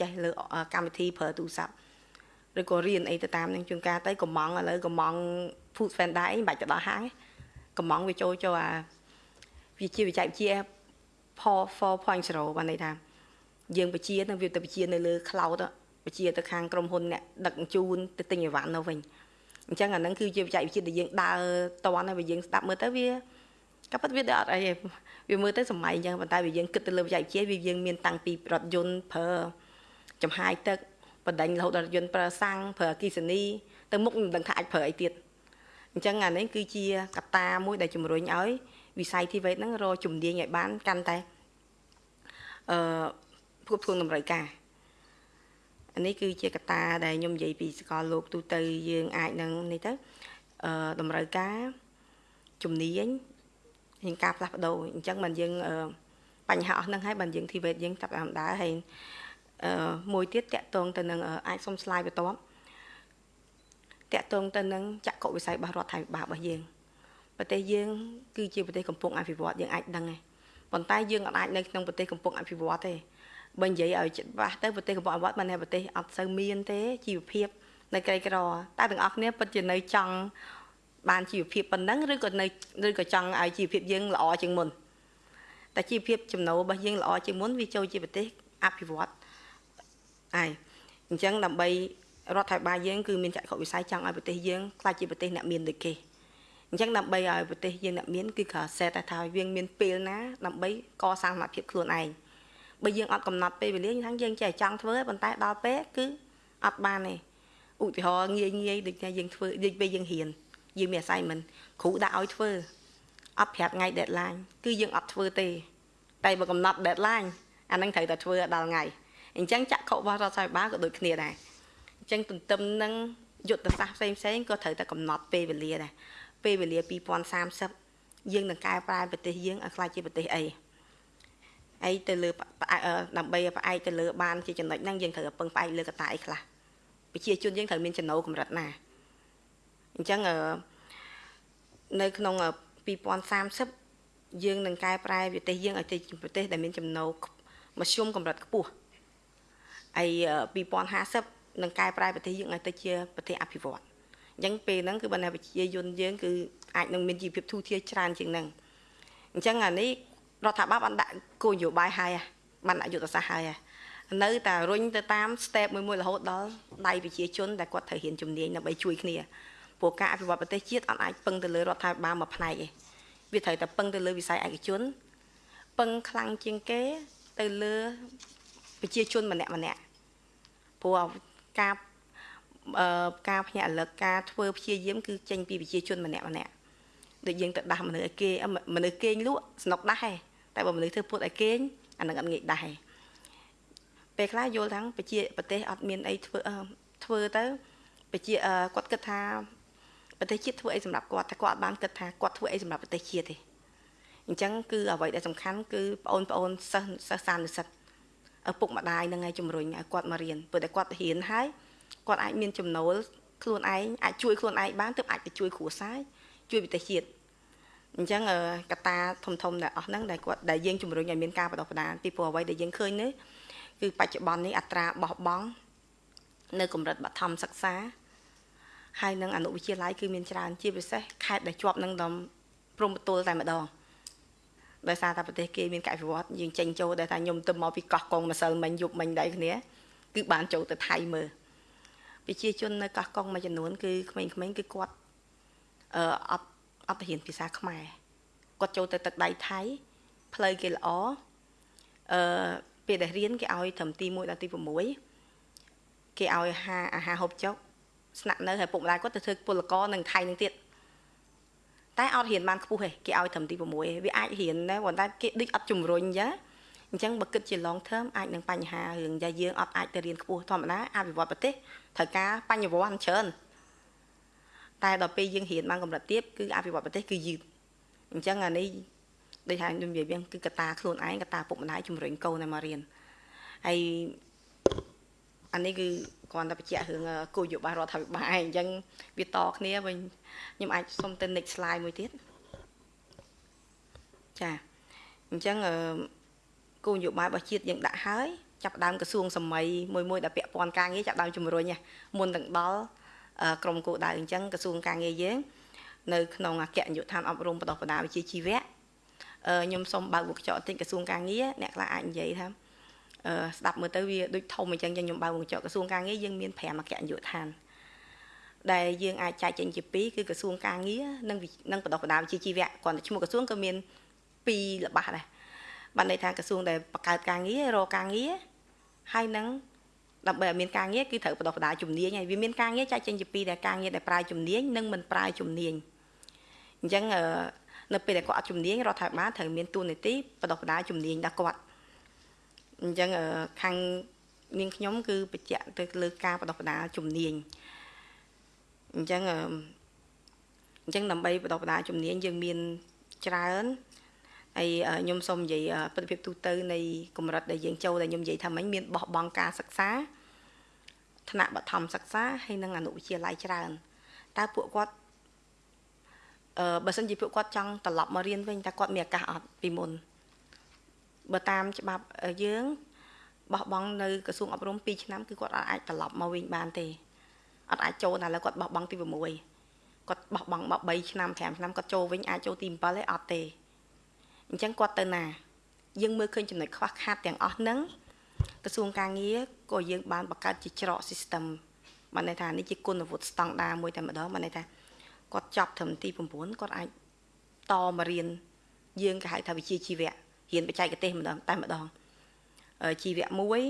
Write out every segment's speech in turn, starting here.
ចេះលើកម្មវិធីប្រើទូរស័ព្ទឬក៏រៀនអីទៅតាមនឹងជួនកាលទៅកំងឥឡូវកំង food vendor អីមិនបាច់ទៅដល់ហាងកំងវាចូលចូលអាវាជាវិច័យវិទ្យា4.0បានន័យថាយើងបជានឹងវាទៅបជានៅលើ cloud បជាទៅខាងក្រុមហ៊ុនអ្នកដឹកជញ្ជូនទៅទិញអីវ៉ាន់នៅវិញអញ្ចឹងអាហ្នឹងគឺជាវិច័យវិទ្យាដែលយើងដើរតន់ហើយយើងស្ដាប់មើលទៅវា ក៏ប៉ុន្តែវាអត់អីវាមើលទៅសម័យអញ្ចឹងប៉ុន្តែវាយើងគិតទៅលើវិច័យវិទ្យាវាយើងមានតាំងពីរថយន្តប្រើចំហាយទឹកបដិញរហូតដល់យន្តប្រើសាំងប្រើអគិសនីទៅមុខមិនដឹងថាអាចប្រើអីទៀតអញ្ចឹងអានេះគឺជាកត្តាមួយដែលជំរុញឲ្យវិស័យ TVET ហ្នឹងរកជំនាញឲ្យបានកាន់តែអឺភូមិធួងតម្រូវការអានេះគឺជាកត្តាដែលខ្ញុំនិយាយពីសកលលោកទូទៅយើងអាចនឹងនេះទៅអឺតម្រូវការជំនាញ ហើយការផ្លាស់ប្ដូរអញ្ចឹងមិនយើងបញ្ហាអស់ហ្នឹងហើយបើយើង TVET យើងចាប់តាមដើរហើយអឺមួយទៀតតកតងទៅនឹងអាចសុំស្លាយបន្ទាប់តកតងទៅនឹងចក្ខុវិស័យរបស់រដ្ឋាភិបាលរបស់យើងប្រទេសយើងគឺជាប្រទេសកំពុងអភិវឌ្ឍយើងអាចដឹងហើយប៉ុន្តែយើងអាចនៅក្នុងប្រទេសកំពុងអភិវឌ្ឍទេបើនិយាយឲ្យច្បាស់ទៅប្រទេសកំពុងអភិវឌ្ឍមិនថាប្រទេសអត់សូវមានទេជីវភាពនៅក្រីក្រតែទាំងអស់គ្នាពិតជានៅចង់ បានជីវភាពប៉ុណ្ណឹងឬក៏នៅឬក៏ចង់ឲ្យជីវភាពយើងល្អជាងមុនតែជីវភាពចំណូលរបស់យើងល្អជាងមុនវាចូលជាប្រទេសអភិវឌ្ឍហើយអញ្ចឹងដើម្បីរដ្ឋាភិបាលយើងគឺមានចក្ខុវិស័យចង់ឲ្យប្រទេសយើងក្លាយជាប្រទេសអ្នកមានដូចគេអញ្ចឹងដើម្បីឲ្យប្រទេសយើងអ្នកមានគឺគ្រាន់តែថាយើងមានពេលណាដើម្បីកសាងសមត្ថភាពខ្លួនឯងបើយើងអត់កំណត់ពេលវេលាថាយើងចេះចង់ធ្វើប៉ុន្តែដល់ពេលគឺអត់បានទេឧទាហរណ៍ងាយងាយដូចថាយើងធ្វើដូចពេលយើងរៀន យើងមាន assignment គ្រូដាក់ឲ្យធ្វើអត់ប្រាប់ថ្ងៃ deadline គឺយើងអត់ធ្វើទេ តែបើកំណត់ deadline អានឹងត្រូវតែធ្វើដល់ថ្ងៃអញ្ចឹងចក្ខុរបស់រដ្ឋាភិបាលក៏ដូចគ្នាដែរអញ្ចឹងទន្ទឹមនឹងយុទ្ធសាស្ត្រផ្សេងផ្សេងក៏ត្រូវតែកំណត់ពេលវេលាដែរពេលវេលា2030យើងនឹងកែប្រែប្រទេសយើងឲ្យក្លាយជាប្រទេសអីអីទៅលើដើម្បីផ្អែកទៅលើបានជាចំណុចហ្នឹងយើងត្រូវពឹងផ្អែកលើកត្តាអីខ្លះប្រជាជនយើងត្រូវមានចំណូលកម្រិតណា អញ្ចឹងនៅក្នុង2030យើងនឹងកែប្រែប្រទេសយើងឲ្យទៅជាប្រទេសដែលមានចំណូលមធ្យមកម្រិតខ្ពស់ហើយ2050នឹងកែប្រែប្រទេសយើងឲ្យទៅជាប្រទេសអភិវឌ្ឍអញ្ចឹងពេលហ្នឹងគឺបណ្ដាប្រជាជនយើងគឺអាចនឹងមានជីវភាពទូធាច្រើនជាងហ្នឹងអញ្ចឹងអានេះរដ្ឋាភិបាលបានដាក់គោលនយោបាយហើយបានដាក់យុទ្ធសាស្ត្រហើយនៅតែរុញទៅតាម step មួយមួយរហូតដល់ដៃប្រជាជនដែលគាត់ត្រូវរៀនជំនាញដើម្បីជួយគ្នា ព្រោះការអភិវឌ្ឍប្រទេសជាតិអត់អាចពឹងទៅលើរដ្ឋាភិបាលមួយផ្នែកទេវាត្រូវតែពឹងទៅលើវិស័យឯកជនពឹងខ្លាំងជាងគេទៅលើប្រជាជនម្នាក់ម្នាក់ព្រោះការអឺការភ្ញាក់រលឹកការធ្វើព្យាយាមគឺចេញពីប្រជាជនម្នាក់ម្នាក់ដូចយើងទៅដាស់មនុស្សឲ្យគេមនុស្សគេងលក់ស្នុកដាស់ឯងតែបើមនុស្សធ្វើពុតឲ្យគេងអានឹងអត់ងាយដាស់ឯងពេលខ្លះយល់ថាប្រជាប្រទេសអត់មានអីធ្វើធ្វើទៅប្រជាគាត់គិតថា ប្រទេសជាតិធ្វើអីសម្រាប់គាត់តែគាត់អត់បានគិតថាគាត់ធ្វើអីសម្រាប់ប្រទេសជាតិទេអញ្ចឹងគឺអ្វីដែលសំខាន់គឺបងប្អូនសិស្សសិស្សសានុសិទ្ធឪពុកម្ដាយនឹងឲ្យជំរុញឲ្យគាត់មករៀនព្រោះតែគាត់រៀនហើយគាត់អាចមានចំណូលខ្លួនឯងអាចជួយខ្លួនឯងបានទើបអាចទៅជួយគ្រួសារជួយប្រទេសជាតិអញ្ចឹងកត្តាធំធំដែលអស់ហ្នឹងដែលគាត់ដែលយើងជំរុញឲ្យមានការបដិបដាពីព្រោះអ្វីដែលយើងឃើញនេះគឺបច្ចុប្បន្ននេះអត្រាបោះបង់នៅកម្រិតបឋមសិក្សា ហើយនឹងអនុវិទ្យាល័យគឺមានច្រើនជាពិសេសខេត្តដែលជាប់នឹងដំព្រំប្រទល់តែម្ដងដោយសារតែប្រទេសគេមានការវិវត្តយើងចេញចូលដែលថាខ្ញុំទៅមកពីកោះកុងម្សិលមិញយប់មិញដែរគ្នាគឺបានចូលទៅថៃមើលប្រជាជននៅកោះកុងមួយចំនួនគឺក្មេងៗគឺគាត់អឺអត់អត់ទៅរៀនភាសាខ្មែរគាត់ចូលទៅទឹកដៃថៃផ្លូវគេល្អអឺពេលដែលរៀនគេឲ្យត្រឹមទី1ដល់ទី6គេឲ្យហាអាហារហូបចុក ស្នាក់នៅហើយពុកម្ដាយគាត់ទៅធ្វើពលករនៅថៃនឹងទៀតតែអត់រៀនបានខ្ពស់ទេគេឲ្យត្រឹមទី6វាអាចរៀនដែរប៉ុន្តែគេដូចអត់ជំរុញចាអញ្ចឹងបើគិតជា long term អាចនឹងបញ្ហារឿងដែលយើងអត់អាចទៅរៀនខ្ពស់ធម្មតាអភិវឌ្ឍប្រទេសត្រូវការបញ្ញវន្តច្រើនតែដល់ពេលយើងរៀនបានកម្រិតទៀតគឺអភិវឌ្ឍប្រទេសគឺយឺតអញ្ចឹងអានេះដូចថាខ្ញុំនិយាយវិញគឺកតាខ្លួនឯងកតាពុកម្ដាយជំរុញកូនឲ្យមករៀនហើយអានេះគឺ គ្រាន់តែបញ្ជាក់រឿងគោលយោបល់រដ្ឋាភិបាលឯងអញ្ចឹងវាតគ្នាវិញខ្ញុំអាចសុំទៅ next slide មួយទៀតចាអញ្ចឹងគោលនយោបាយរបស់ជាតិយើងដាក់ហើយចាប់ដើមក្រសួងសម័យមួយមួយដែលពាក់ព័ន្ធការងារចាប់ដើមជំរុញមុនទាំងដល់ក្រមគោលដៅអញ្ចឹងក្រសួងការងារយើងនៅក្នុងអគ្គនាយកដ្ឋានអប់រំបណ្ដុះបណ្ដាលវិជ្ជាជីវៈខ្ញុំសូមបើកវងកញ្ចក់បន្តិចក្រសួងការងារអ្នកខ្លះអាចនិយាយថាអឺ ស្ដាប់មើលទៅវាដូចធំអញ្ចឹងខ្ញុំបើកវងកញ្ចក់ក្រសួងការងារយើងមាន5អគ្គនាយកដ្ឋានដែលយើងអាចចែកចេញជា2គឺក្រសួងការងារនិងនិងបណ្ដុះបណ្ដាលវិជ្ជាជីវៈគ្រាន់តែឈ្មោះក្រសួងក៏មាន2ល្បះដែរបានន័យថាក្រសួងដែលបង្កើតការងាររកការងារហើយនឹងដើម្បីឲ្យមានការងារគឺត្រូវបណ្ដុះបណ្ដាលជំនាញហើយវាមានការងារចែកចេញជាពីរដែលការងារដែលប្រើជំនាញនិងមិនប្រើជំនាញអញ្ចឹងនៅពេលដែលគាត់អត់ជំនាញរដ្ឋាភិបាលត្រូវមានទូនាទីបណ្ដុះបណ្ដាលជំនាញដល់គាត់ អញ្ចឹងខាងនាងខ្ញុំគឺបញ្ជាក់ទៅលើការបណ្ដុះបណ្ដាលជំនាញអញ្ចឹងអញ្ចឹងដើម្បីបណ្ដុះបណ្ដាលជំនាញយើងមានច្រើនហើយខ្ញុំសូមនិយាយប្រតិភិបទូទៅនៃកម្រិតដែលយើងចូលដែលខ្ញុំនិយាយថាមិញមានបោះបង់ការសិក្សាថ្នាក់បឋមសិក្សាហើយនិងអនុវិទ្យាល័យច្រើនតើពួកគាត់អឺបើសិនជាពួកគាត់ចង់ត្រឡប់មករៀនវិញតើគាត់មានឱកាសអត់ពីមុន បើតាមច្បាប់យើងបោះបង់នៅក្រសួងអប់រំ2ឆ្នាំគឺគាត់អាចត្រឡប់មកវិញបានទេអត់អាចចូលតែឥឡូវគាត់បោះបង់ទី6គាត់បោះបង់មក3ឆ្នាំ5ឆ្នាំគាត់ចូលវិញអាចចូលទី7ទេអត់ទេអញ្ចឹងគាត់ទៅណា យើងមើលឃើញចំណុចខ្វះខាតទាំងអស់ហ្នឹងក្រសួងការងារក៏យើងបានបង្កើតជាច្រក system បានន័យថានេះជាគុណវុឌ្ឍស្តង់ដាមួយតែម្ដងបានន័យថាគាត់ចប់ត្រឹមទី9គាត់អាចតមករៀនយើងគេហៅថាវិជ្ជាជីវៈ រៀនបច្ចេកទេសម្ដងតែម្ដងជីវៈមួយ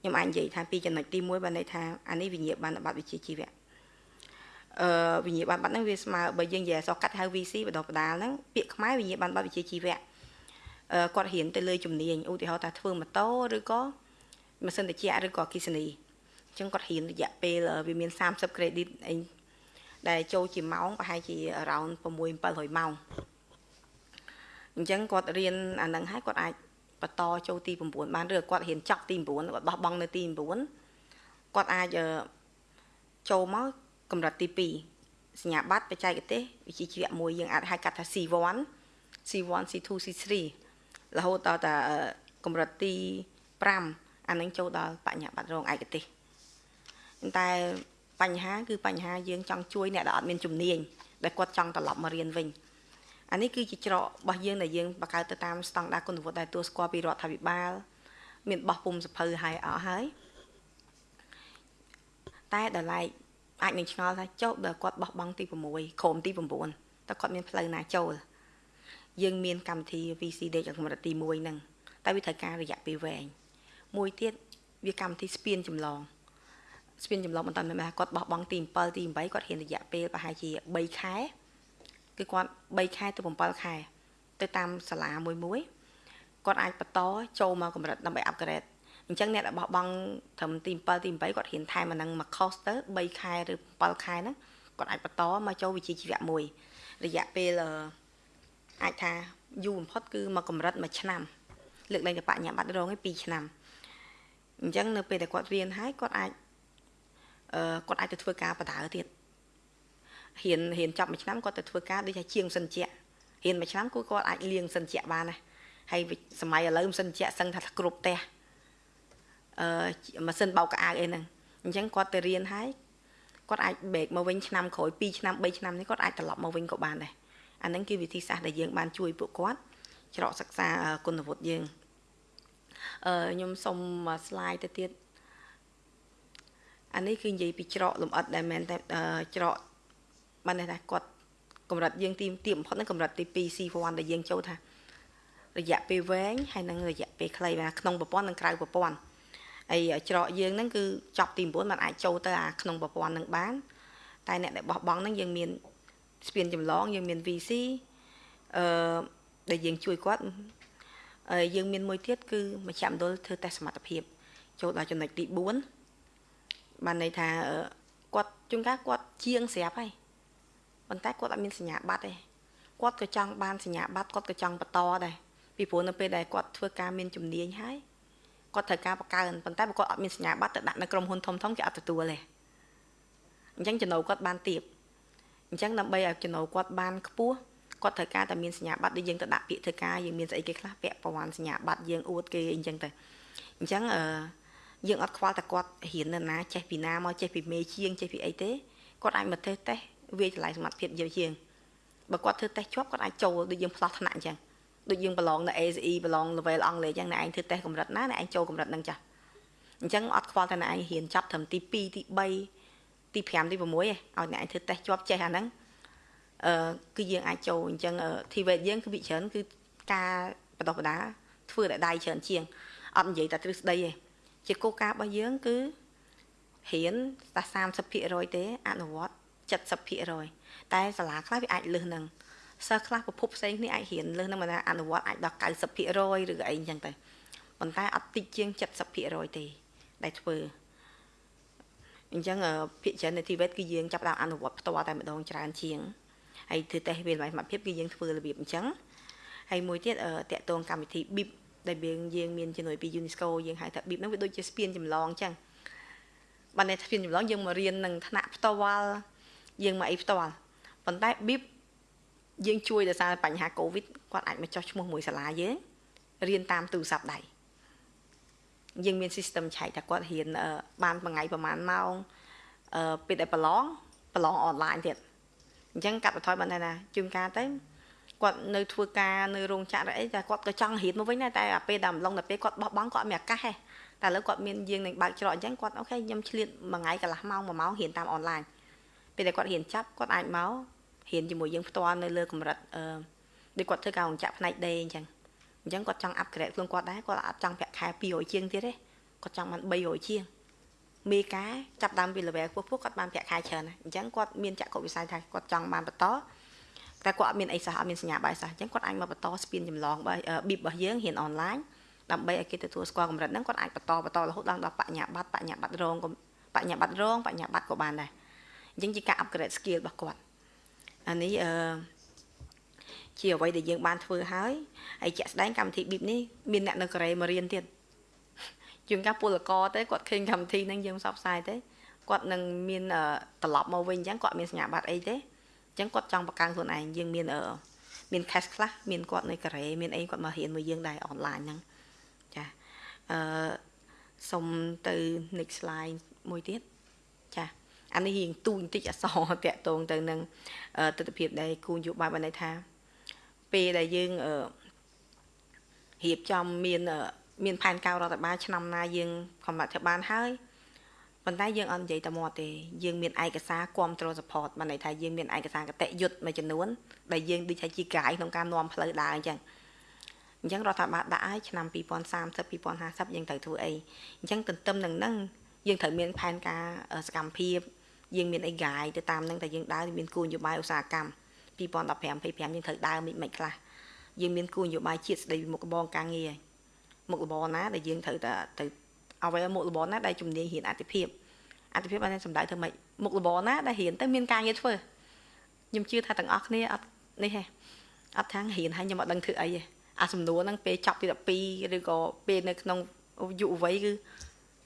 ខ្ញុំអាចនិយាយថាពីចំណុចទី1បានន័យថាអានេះវិញ្ញាបនបត្រវិជ្ជាជីវៈអឺវិញ្ញាបនបត្រហ្នឹងវាស្មើបើយើងនិយាយអសកាត់ហៅ VC បដបដាលហ្នឹងពាក្យខ្មែរវិញ្ញាបនបត្រវិជ្ជាជីវៈគាត់រៀនទៅលើជំនាញឧទាហរណ៍ថាធ្វើម៉ូតូឬក៏ម៉ាស៊ីនត្រជាក់ឬក៏អគិសនីអញ្ចឹងគាត់រៀនរយៈពេលវាមាន30 credit អីដែលចូលជាម៉ោងប្រហែលជា around 6 700ម៉ោង អញ្ចឹងគាត់រៀនអានឹងហើយគាត់អាចបន្តចូលទី9បានឬគាត់រៀនចប់ទី9គាត់បោះបង់នៅទី9គាត់អាចចូលមកកម្រិតទី2សញ្ញាបត្របច្ចេកទេសវិជ្ជាជីវៈមួយយើងអាចហៅកាត់ថា C1 C1 C2 C3 រហូតដល់តែកម្រិតទី5អានឹងចូលដល់បញ្ញាបត្ររងឯកទេសតែបញ្ហាគឺបញ្ហាយើងចង់ជួយអ្នកដែលអត់មានជំនាញដែលគាត់ចង់ត្រឡប់មករៀនវិញ អានេះគឺជាច្រករបស់យើងដែលយើងបង្កើតទៅតាមស្តង់ដារគុណវុឌ្ឍដែលទួលស្គាល់ពីរដ្ឋាភិបាល មានបោះពុំសភៅឲ្យអស់ហើយតែដល់ឡែកអាចនឹងឆ្ងល់ថាចុះដល់គាត់បោះបង់ទី6ក្រុមទី9តើគាត់មានផ្លូវណាចូលយើងមានកម្មវិធី VCD កម្រិតទី1ហ្នឹងតែវាត្រូវការរយៈពេលវែងមួយទៀតវាកម្មវិធីស្ពានចម្លងស្ពានចម្លងបន្តតែគាត់បោះបង់ទី7ទី8គាត់ហ៊ានរយៈពេលប្រហែលជា3ខែ គឺគាត់3ខែទៅ7ខែ ទៅតាមសាលាមួយមួយគាត់អាចបន្តចូលមកកម្រិតដើម្បី upgrade អញ្ចឹងអ្នកដែលបោះបង់ត្រឹមទី7ទី8គាត់រៀនថែមអានឹងមក cost ទៅ3ខែឬ7ខែហ្នឹងគាត់អាចបន្តមកចូលវិជ្ជាជីវៈមួយរយៈពេលអាចថាយូរបំផុតគឺមកកម្រិតមួយឆ្នាំលើកលែងតែបញ្ញាបត្ររងឯ2ឆ្នាំអញ្ចឹងនៅពេលដែលគាត់រៀនហើយគាត់អាចអឺគាត់អាចទៅធ្វើការបដៅទៀត រៀនរៀនចប់មួយឆ្នាំគាត់ទៅធ្វើការដូចថាជាងសិនជារៀនមួយឆ្នាំគឺគាត់អាចលៀងសិនជាបានណាហើយសម័យឥឡូវសិនជាសឹងថាគ្រប់ផ្ទះអឺម៉ាស៊ីនបោកកៅអៅអីហ្នឹងអញ្ចឹងគាត់ទៅរៀនហើយគាត់អាចបេកមកវិញឆ្នាំក្រោយ2ឆ្នាំ3ឆ្នាំនេះគាត់អាចត្រឡប់មកវិញក៏បានដែរអាហ្នឹងគឺវិធីសាស្ត្រដែលយើងបានជួយពួកគាត់ច្រកសិក្សាគុណវុឌ្ឍយើងអឺខ្ញុំសុំ slide ទៅទៀតអានេះគឺនិយាយពីច្រកលំអិតដែលមែនតែច្រក បានន័យថាគាត់កម្រិតយើងទីទីបំផុតហ្នឹងកម្រិតទី2 C1 ដែលយើងចូលថារយៈពេលវែងហើយនឹងរយៈពេលខ្លីបាទក្នុងប្រព័ន្ធនិងក្រៅប្រព័ន្ធហើយច្រកយើងហ្នឹងគឺចប់ទី9มันអាចចូលទៅអាក្នុងប្រព័ន្ធហ្នឹងបាន តែអ្នកដែលបោះបង់ហ្នឹងយើងមានស្ពានចម្លងយើងមាន VC អឺដែលយើងជួយគាត់យើងមានមួយទៀតគឺមជ្ឈមណ្ឌលធ្វើតេស្តសមត្ថភាព ចូលដល់ចំណុចទី4បានន័យថាគាត់ជួនកាលគាត់ជាងស្រាប់ហើយ ប៉ុន្តែគាត់អត់មានសញ្ញាបត្រទេគាត់ក៏ចង់បានសញ្ញាបត្រគាត់ក៏ចង់បន្តដែរពីព្រោះនៅពេលដែលគាត់ធ្វើការមានជំនាញហើយគាត់ត្រូវការបកកើនប៉ុន្តែបើគាត់អត់មានសញ្ញាបត្រទៅដាក់នៅក្រុមហ៊ុនធំធំគេអត់ទទួលទេអញ្ចឹងចំណូលគាត់បានទៀបអញ្ចឹងដើម្បីឲ្យចំណូលគាត់បានខ្ពស់គាត់ត្រូវការតែមានសញ្ញាបត្រដូចយើងទៅដាក់ពាក្យធ្វើការយើងមានស្អីគេខ្លះពាក់ព័ន្ធសញ្ញាបត្រយើងអួតគេអញ្ចឹងទៅអញ្ចឹងអឺយើងអត់ខ្វល់តែគាត់រៀននៅណាចេះពីណាមកចេះពីមេជាងចេះពីអីទេគាត់អាចមកតេស្តតេស្ត វាចម្លៃសមត្ថភាពយើងជាងបើគាត់ធ្វើតេស្តជាប់គាត់អាចចូលដូចយើងផ្លោះថ្នាក់អញ្ចឹងដូចយើងប្រឡងនៅ ACE ប្រឡង level អង់គ្លេសអញ្ចឹងអ្នកឯងធ្វើតេស្តកម្រិតណាអ្នកឯងចូលកម្រិតហ្នឹងចាស់អញ្ចឹងអត់ខ្វល់តែអ្នកឯងរៀនចាប់ត្រឹមទី2ទី3ទី5ទី6ឯងឲ្យអ្នកឯងធ្វើតេស្តជាប់ចេះអាហ្នឹងអឺគឺយើងអាចចូលអញ្ចឹង TVET យើងគឺវិច្រើនគឺការបដោះបដាធ្វើតែដៃច្រើនជាងអត់និយាយតែទ្រឹស្ដីទេជាគោលការណ៍របស់យើងគឺរៀនតែ30%ទេអនុវត្ត 70%តែសាលាខ្លះវាអាចលើសនឹងសិស្សខ្លះប្រភពផ្សេងគ្នាអាចរៀនលើសនឹងមិនថាអនុវត្តអាចដល់90%ឬក៏អីអញ្ចឹងទៅប៉ុន្តែអត់តិចជាង70%ទេដែលធ្វើអញ្ចឹងភាគច្រើននៃទីវេតគឺយើងចាប់ដើមអនុវត្តផ្ទាល់តែម្ដងច្រើនជាងហើយធ្វើតេស្តវាសមត្ថភាពគឺយើងធ្វើរបៀបអញ្ចឹងហើយមួយទៀតតកតងកម្មវិធី BIP ដែលយើងយើងមានជំនួយពី UNESCO យើងហៅថា BIP ហ្នឹងវាដូចជាស្ពានចម្លងអញ្ចឹងបើនៅស្ពានចម្លងយើងមករៀននឹងថ្នាក់ផ្ទាល់ យើងមកអីផ្ទាល់ប៉ុន្តែ BIP យើងជួយដោយសារបញ្ហា Covid គាត់អាចមកចោះឈ្មោះមួយសាលាយើងរៀនតាមទូរស័ព្ទដៃយើងមាន system ឆែកថាគាត់រៀនបានមួយថ្ងៃប្រហែលម៉ោងអឺពេលដែលប្រឡងប្រឡងអនឡាញទៀតអញ្ចឹងកាត់បន្ថយបានណាជួនកាលទៅគាត់នៅធ្វើការនៅរោងចក្រអីតែគាត់ក៏ចង់រៀនមកវិញដែរតែពេលដល់ម្លងដល់ពេលគាត់បោះបង់គាត់មានឱកាសទេតែឥឡូវគាត់មានយើងនឹងបើកច្រកអញ្ចឹងគាត់អូខេខ្ញុំឆ្លៀតមួយថ្ងៃកន្លះម៉ោងមួយម៉ោងរៀនតាមអនឡាញ ពេលដែលគាត់រៀនចាប់គាត់អាចមករៀនជាមួយយើងផ្ទាល់នៅលើកម្រិតអឺដូចគាត់ធ្វើការរោងចក្រផ្នែកដេអញ្ចឹងអញ្ចឹងគាត់ចង់អាប់ក្រេតខ្លួនគាត់ដែរគាត់អត់ចង់ប្រាក់ខែ200ជាងទៀតទេគាត់ចង់បាន300ជាងមេការចាប់ដើមពី level ខ្ពស់ៗគាត់បានប្រាក់ខែច្រើនណាស់អញ្ចឹងគាត់មានចក្ខុវិស័យថាគាត់ចង់បានបន្តតែគាត់អត់មានអីសោះអត់មានសញ្ញាបាយសោះអញ្ចឹងគាត់អាចមកបន្តស្ពានចម្លងបប៊ីបរបស់យើងរៀនអនឡាញដើម្បីឲ្យគេទទួលស្គាល់កម្រិតហ្នឹងគាត់អាចបន្តបន្តរហូតដល់ដល់បញ្ញាបត្របញ្ញាបត្ររងបញ្ញាបត្ររងបញ្ញាបត្រក៏បានដែរ អញ្ចឹងជាការ upgrade skill របស់គាត់អានេះអឺជាអ្វីដែលយើងបានធ្វើហើយហើយជាក់ស្ដែងកម្មវិធី BIP នេះមានអ្នកនៅកូរ៉េមករៀនទៀតជាងកាពលករទេគាត់ឃើញកម្មវិធីហ្នឹងយើងផ្សព្វផ្សាយទេគាត់នឹងមានត្រឡប់មកវិញអញ្ចឹងគាត់មានសញ្ញាបត្រអីទេអញ្ចឹងគាត់ចង់បង្កើនខ្លួនឯងយើងមានមាន cash ខ្លះមានគាត់នៅកូរ៉េមានអីគាត់មករៀនមួយយើងដែរអនឡាញហ្នឹងចាអឺសុំទៅ next slide មួយទៀតចា អានេះរៀងទូបន្តិចអសរតាក់តងទៅនឹងទស្សនវិជ្ជាដែលគូនយោបាយបានន័យថា ពេលដែលយើងរៀបចំមានមានផែនការរដ្ឋបាលឆ្នាំណាយើងកំណត់ថាបានហើយប៉ុន្តែយើងអត់និយាយតែមកទេយើងមានឯកសារគ្រប់គ្រង support បានន័យថាយើងមានឯកសារកតិយុត្តមួយចំនួនដែលយើងដូចថាជាកាយក្នុងការនាំផ្លូវដើរអញ្ចឹងអញ្ចឹងរដ្ឋាភិបាលដាក់ឲ្យឆ្នាំ2030 2050យើងត្រូវធ្វើអីអញ្ចឹងទន្ទឹមនឹងហ្នឹងយើងត្រូវមានផែនការសកម្មភាព យើងមានអីកាយទៅតាមហ្នឹងតែយើងដើរមានគោលនយោបាយឧស្សាហកម្ម2015 25យើងត្រូវដើរមិនមិនខ្លះយើងមានគោលនយោបាយជាតិស្ដីពីមុខរបរការងារមុខរបរណាដែលយើងត្រូវតែទៅអ្វីមុខរបរណាដែលជំនាញរៀនអតិភិបអតិភិបបានសំដៅធ្វើម៉េចមុខរបរណាដែលរៀនទៅមានការងារធ្វើខ្ញុំជឿថាទាំងអស់គ្នាអត់នេះហេអត់ថាងរៀនហើយខ្ញុំអត់ដឹងធ្វើអីទេអាសំណួរហ្នឹងពេលចប់ពី12ឬក៏ពេលនៅក្នុងយុវវ័យគឺ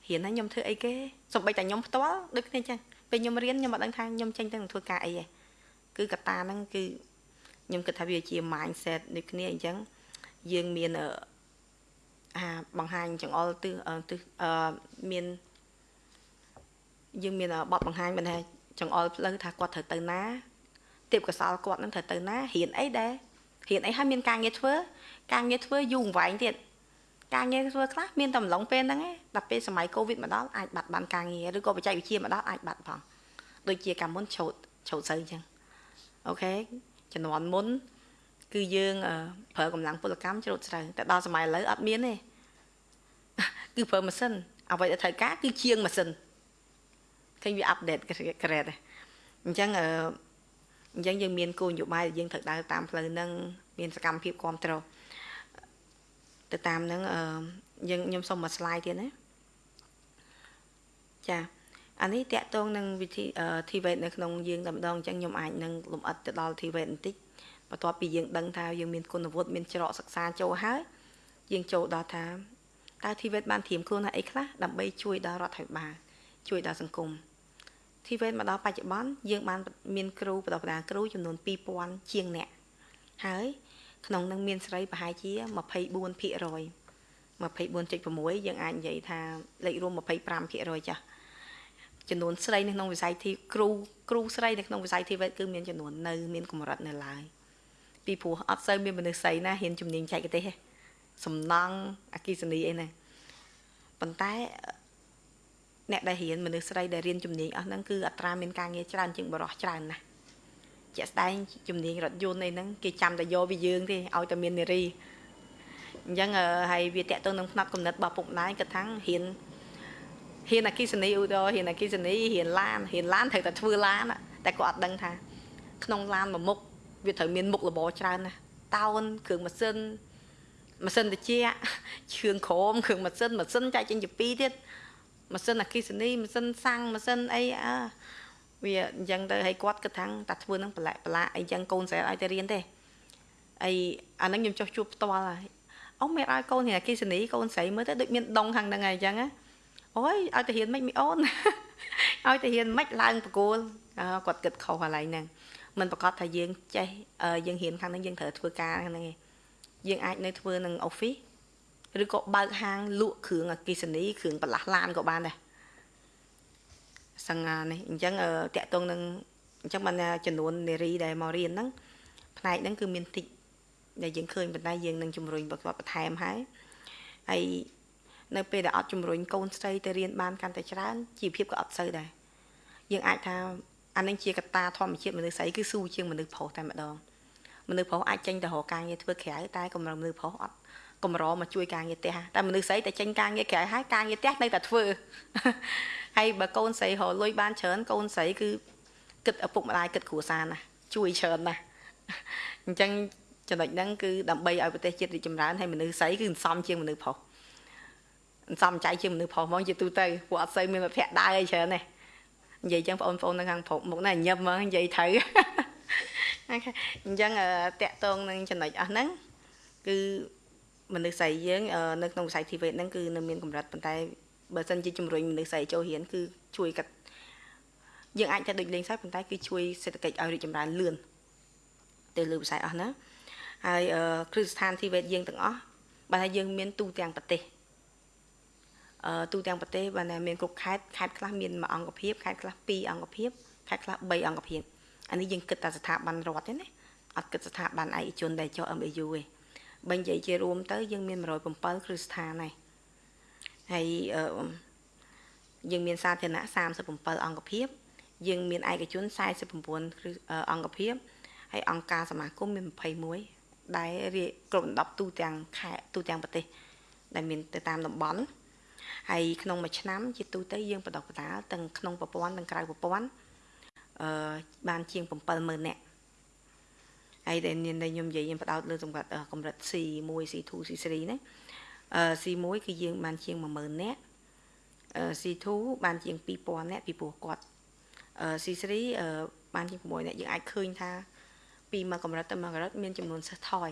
រៀនហើយខ្ញុំធ្វើអីគេសំបីតែខ្ញុំផ្ទាល់ដូចគ្នាចឹង ពេលខ្ញុំរៀនខ្ញុំអត់ដឹងថាខ្ញុំចេញទៅនឹងធ្វើការអីទេគឺកតាហ្នឹងគឺខ្ញុំគិតថាវាជា mindset ដូចគ្នាអញ្ចឹងយើងមានអាបង្ហាញចង្អុលទិសទិសអឺមានយើងមានបទបង្ហាញមិនថាចង្អុលផ្លូវថាគាត់ត្រូវទៅណាទៀបកសលគាត់នឹងត្រូវទៅណារៀនអីដែររៀនអីហើយមានការងារធ្វើការងារធ្វើយូរអង្វែងទៀត ការងារធ្វើខ្លះមានតែម្លងពេលហ្នឹងឯងដល់ពេលសម័យកូវីដមកដល់អាចបាត់បានការងារឬក៏បច្ចេកវិទ្យាមកដល់អាចបាត់ផងដូចជាកាលមុនឆោតឆោតសូវអញ្ចឹងអូខេជំនាន់មុន គឺយើងប្រើកម្លាំងពលកម្មច្រូតស្រូវតែដល់សម័យឥឡូវអត់មានទេគឺប្រើម៉ាស៊ីនអ្វីដែលត្រូវការគឺជាងម៉ាស៊ីនឃើញវាអាប់ដេតក្រេតអញ្ចឹងអញ្ចឹងយើងមានគោលនយោបាយដែលយើងត្រូវដើរតាមផ្លូវហ្នឹងមានសកម្មភាពគ្រប់គ្រង ទៅតាមហ្នឹងយើងខ្ញុំសុំមួយ slide ទៀតណាចាអានេះតកតងនឹងវិធី TVET នៅក្នុងយើងតែម្ដងអញ្ចឹងខ្ញុំអាចនឹងលំអិតទៅដល់ TVET បន្តិចបន្ទាប់ពីយើងដឹងថាយើងមានគុណវុឌ្ឍមានច្រកសិក្សាចូលហើយយើងចូលដល់ថាតើ TVET បានត្រៀមខ្លួនថាអីខ្លះដើម្បីជួយដល់រដ្ឋាភិបាលជួយដល់សង្គម TVET មកដល់បច្ចុប្បន្នយើងបានមានគ្រូបណ្ដុះបណ្ដាលគ្រូចំនួន2000ជាងអ្នកហើយ ក្នុងនឹងមានស្រីប្រហែលជា24%អ24.6យើងអាចនិយាយថាលេខរួម25%ចាស់ចំនួនស្រីនៅក្នុងវិស័យធីគ្រូគ្រូស្រីនៅក្នុងវិស័យធីវេតគឺមានចំនួននៅមានកម្រិតនៅឡើយពីព្រោះអត់សូវមានមនុស្សស្រីណាហ៊ានជំនាញចែកទេសទេសំណង់អគិសនីអីណាប៉ុន្តែអ្នកដែលរៀនមនុស្សស្រីដែលរៀនជំនាញអស់ហ្នឹងគឺអត្រាមានការងារច្រើនជាងបរិះច្រើនណាស់ ជាក់ស្ដែងជំនាញរថយន្តអីហ្នឹងគេចាំតែយកពីយើងទេឲ្យតែមាននារីអញ្ចឹងហើយវាតកទៅនឹងផ្នែកកំណត់របស់ពុកម្ដាយគាត់ថារៀនហ៊ានអគិសនីឧទាហរណ៍ហ៊ានអគិសនីហ៊ានឡានហ៊ានឡានត្រូវតែធ្វើឡានតែគាត់អត់ដឹងថា ក្នុងឡានមួយមុខវាត្រូវមានមុខរបរច្រើនណាតោនគ្រឿងម៉ាស៊ីនម៉ាស៊ីនត្រជាក់ជឿងក្រមគ្រឿងម៉ាស៊ីនម៉ាស៊ីនចែកចេញជាពីរទៀតម៉ាស៊ីនអគិសនីម៉ាស៊ីនសាំងម៉ាស៊ីនអីអើ វាអញ្ចឹងទៅឲ្យគាត់គិតថាតាធ្វើនឹងប្រឡាក់ប្រឡាក់អីចឹងកូនស្រីឲ្យទៅរៀនទេអីអាហ្នឹងខ្ញុំចោះជួបផ្ទាល់ហើយអូមេឲ្យកូនរៀនអគិសនីកូនស្រីមើលទៅដូចមានដងខាងហ្នឹងហើយអញ្ចឹងណាអូយឲ្យទៅរៀនមិនមីអូនឲ្យទៅរៀនមិនឡើងប្រគួលគាត់គិតខុសកន្លែងហ្នឹងមិនប្រកាសថាយើងចេះយើងរៀនខាងហ្នឹងយើងត្រូវធ្វើការខាងហ្នឹងឯងយើងអាចនៅធ្វើនឹង office ឬក៏បើកហាងលក់គ្រឿងអគិសនីគ្រឿងបន្លាស់ឡានក៏បានដែរ សង្ហានេះអញ្ចឹងតាក់ទងនឹងអញ្ចឹងបានចំនួននារីដែលមករៀនហ្នឹងផ្នែកហ្នឹងគឺមានតិចដែលយើងឃើញប៉ុន្តែយើងនឹងជំរុញបកបន្ថែមហើយហើយនៅពេលដែលអត់ជំរុញកូនស្រីទៅរៀនបានកាន់តែច្រើនជីវភាពក៏អត់សូវដែរយើងអាចថាអានឹងជាកត្តាធម្មជាតិមនុស្សស្រីគឺស៊ូជាងមនុស្សប្រុសតែម្ដងមនុស្សប្រុសអាចចេញទៅរកការងារធ្វើក្រៅតែកម្រិតមនុស្សប្រុសអត់ កម្រមកជួយការងារផ្ទះតែមនុស្សស្រីតែចេញការងារក្រៅហើយការងារផ្ទះនៅតែធ្វើហើយបើកូនស្រីរលុយបានច្រើនកូនស្រីគឺគិតឪពុកម្ដាយគិតគ្រួសារណាជួយច្រើនណាស់អញ្ចឹងចំណុចហ្នឹងគឺដើម្បីឲ្យប្រទេសជាតិរីកចម្រើនហើយមនុស្សស្រីគឺសំជាងមនុស្សប្រុសសំចៃជាងមនុស្សប្រុសហ្មងជាទូទៅពួកអត់សូវមានប្រភពដើរអីច្រើនទេនិយាយចឹងបងប្អូននៅខាងព្រោកមុខណាញឹមហ្មងនិយាយត្រូវអញ្ចឹងតកតងនឹងចំណុចអស់ហ្នឹងគឺ មនុស្សស្រីយើងនៅក្នុងវិស័យ TVET ហ្នឹងគឺនៅមានកម្រិតប៉ុន្តែបើសិនជាជំរុញមនុស្សស្រីចូលរៀនគឺជួយកាត់យើងអាចតែដូចលេងសើចប៉ុន្តែគឺជួយសេដ្ឋកិច្ចឲ្យរីកចម្រើនលឿនទៅលើវិស័យអស់ណាហើយគ្រឹះស្ថាន TVET យើងទាំងអស់បើថាយើងមានទូទាំងប្រទេសអឺទូទាំងប្រទេសបានតែមានគ្រប់ខេត្តខេត្តខ្លះមានមួយអង្គភាពខេត្តខ្លះពីរអង្គភាពខេត្តខ្លះ3អង្គភាពអានេះយើងគិតតែស្ថាប័នរដ្ឋទេណាអត់គិតស្ថាប័នឯកជនដែលចុះ MAU ទេ បើនិយាយជារួមទៅយើងមាន107គ្រឹះស្ថានហើយហើយយើងមានសាធារណៈ37អង្គភាព យើងមានឯកជន49គ្រឹះអង្គភាពហើយអង្គការសមាគមមាន21ដែលគ្រប់ដណ្ដប់ទូទាំងខេត្តទូទាំងប្រទេស ដែលមានទៅតាមតំបន់ហើយក្នុងមួយឆ្នាំជាទូទៅយើងបដិបដាលទាំងក្នុងប្រព័ន្ធទាំងក្រៅប្រព័ន្ធអឺបានជាង70000នាក់ ហើយដែលខ្ញុំនិយាយខ្ញុំបដោតលើសម្រាប់កម្រិត C1 C2 C3 ណាអឺ C1 គឺយើងបានជាង10000នាក់អឺ C2 បានជាង2000នាក់ពីព្រោះគាត់អឺ C3 អឺបានជាង6នាក់យើងអាចឃើញថាពីមួយកម្រិតទៅមួយកម្រិតមានចំនួនសិស្សថយ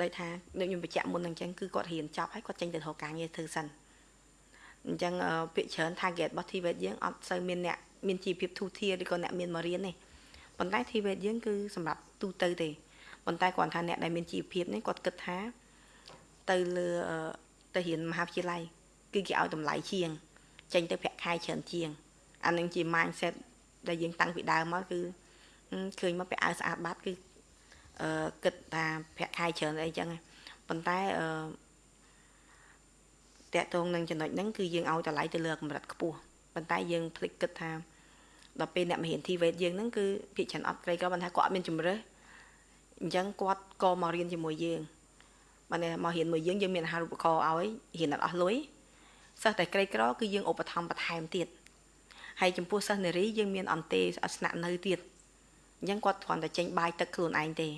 ដោយថាដូចខ្ញុំបញ្ជាក់មុនអញ្ចឹងគឺគាត់រៀនចប់ហើយគាត់ចេញទៅរកការងារធ្វើសិនអញ្ចឹងពាក្យច្រើន target របស់ TVET យើងអត់សូវមានអ្នកមានជីវភាពធូរធារឬក៏អ្នកមានមករៀនទេ ប៉ុន្តែ TVET យើងគឺសម្រាប់ទូទៅទេប៉ុន្តែគ្រាន់ថាអ្នកដែលមានជីវភាពនេះគាត់គិតថាទៅលើទៅរៀនមហាវិទ្យាល័យគឺគេឲ្យតម្លៃជាង ចេញទៅប្រាក់ខែច្រើនជាងអានឹងជា mindset ដែលយើងតាំងពីដើមមកគឺឃើញមកពាក់អាវស្អាតបាត់គឺអឺគិតថាប្រាក់ខែច្រើនអីចឹងប៉ុន្តែអឺតកតងនឹងចំណុចហ្នឹងគឺយើងឲ្យតម្លៃទៅលើកម្រិតខ្ពស់ប៉ុន្តែយើងភ្លេចគិតថា ដល់ពេលអ្នកមហាន TVET យើងហ្នឹងគឺភាគច្រើនអត់ក្រីក្របានថាគាត់អត់មានជំរើសអញ្ចឹងគាត់ក៏មករៀនជាមួយយើងបានមករៀនមួយយើងយើងមានអាហារូបករណ៍ឲ្យរៀនអត់អស់លុយសិស្សតែក្រីក្រគឺយើងឧបត្ថម្ភបន្ថែមទៀតហើយចំពោះសិស្សនារីយើងមានអន្តេអត់ស្នាក់នៅទៀតអញ្ចឹងគាត់គ្រាន់តែចេញបាយទឹកខ្លួនឯងទេ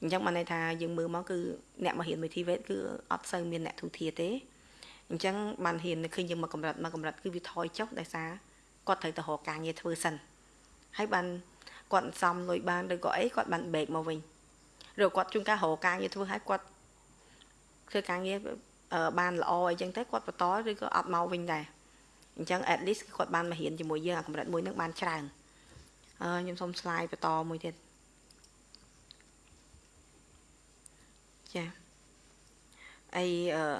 អញ្ចឹងបានន័យថាយើងមើលមកគឺអ្នកមករៀនមួយ TVET គឺអត់សូវមានអ្នកទូធាទេអញ្ចឹងបានហ៊ានឃើញយើងមកកម្រិតមកកម្រិតគឺវាថយចុះដោយសារ គាត់ត្រូវទៅរកការងារធ្វើសិនហើយបានគាត់សំលុយបានឬក៏អីគាត់បានបេកមកវិញឬគាត់ជួនកាលរកការងារធ្វើហើយគាត់ធ្វើការងារបានល្អអីចឹងទៅគាត់បន្តឬក៏អត់មកវិញដែរអញ្ចឹង at least គាត់បានមករៀនជាមួយយើងអាកម្រិតមួយនឹងបានច្រើនអឺខ្ញុំសូម slide បន្តមួយទៀតចាហើយអឺ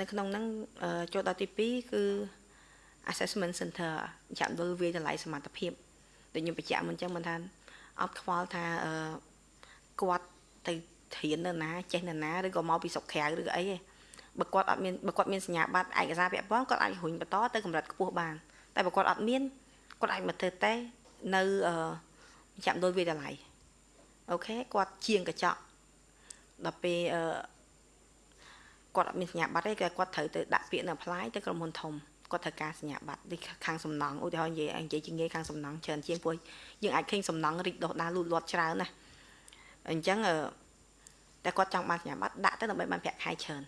នៅក្នុងហ្នឹងចូលដល់ទី2គឺ assessment center ចាំដល់វាតម្លៃសមត្ថភាពដូចខ្ញុំបញ្ជាក់មុនអញ្ចឹងមិនថាអត់ខ្វល់ថាអឺគាត់ទៅធាននៅណាចេះនៅណាឬក៏មកពីស្រុកក្រៅឬក៏អីទេបើគាត់អត់មានបើគាត់មានសញ្ញាបត្រឯកសារពាក់ព័ន្ធគាត់អាចរុញបន្តទៅកម្រិតខ្ពស់បានតែបើគាត់អត់មានគាត់អាចមកធ្វើតេស្តនៅអឺចាំដូចវិទ្យាល័យអូខេគាត់ជាងកញ្ចក់ដល់ពេលអឺគាត់អត់មានសញ្ញាបត្រទេគាត់ត្រូវទៅដាក់ពាក្យនៅ apply ទៅក្រុមហ៊ុនធំ គាត់ត្រូវការសញ្ញាបត្រដូចខាងសំណង់ឧទាហរណ៍និយាយនិយាយជាងាយខាងសំណង់ច្រើនជាងព្រោះយើងអាចឃើញសំណង់រីកដុះដាលលូតលាស់ច្រើនណាអញ្ចឹងតែគាត់ចង់បានសញ្ញាបត្រដាក់ទៅដើម្បីបានប្រាក់ខែច្រើន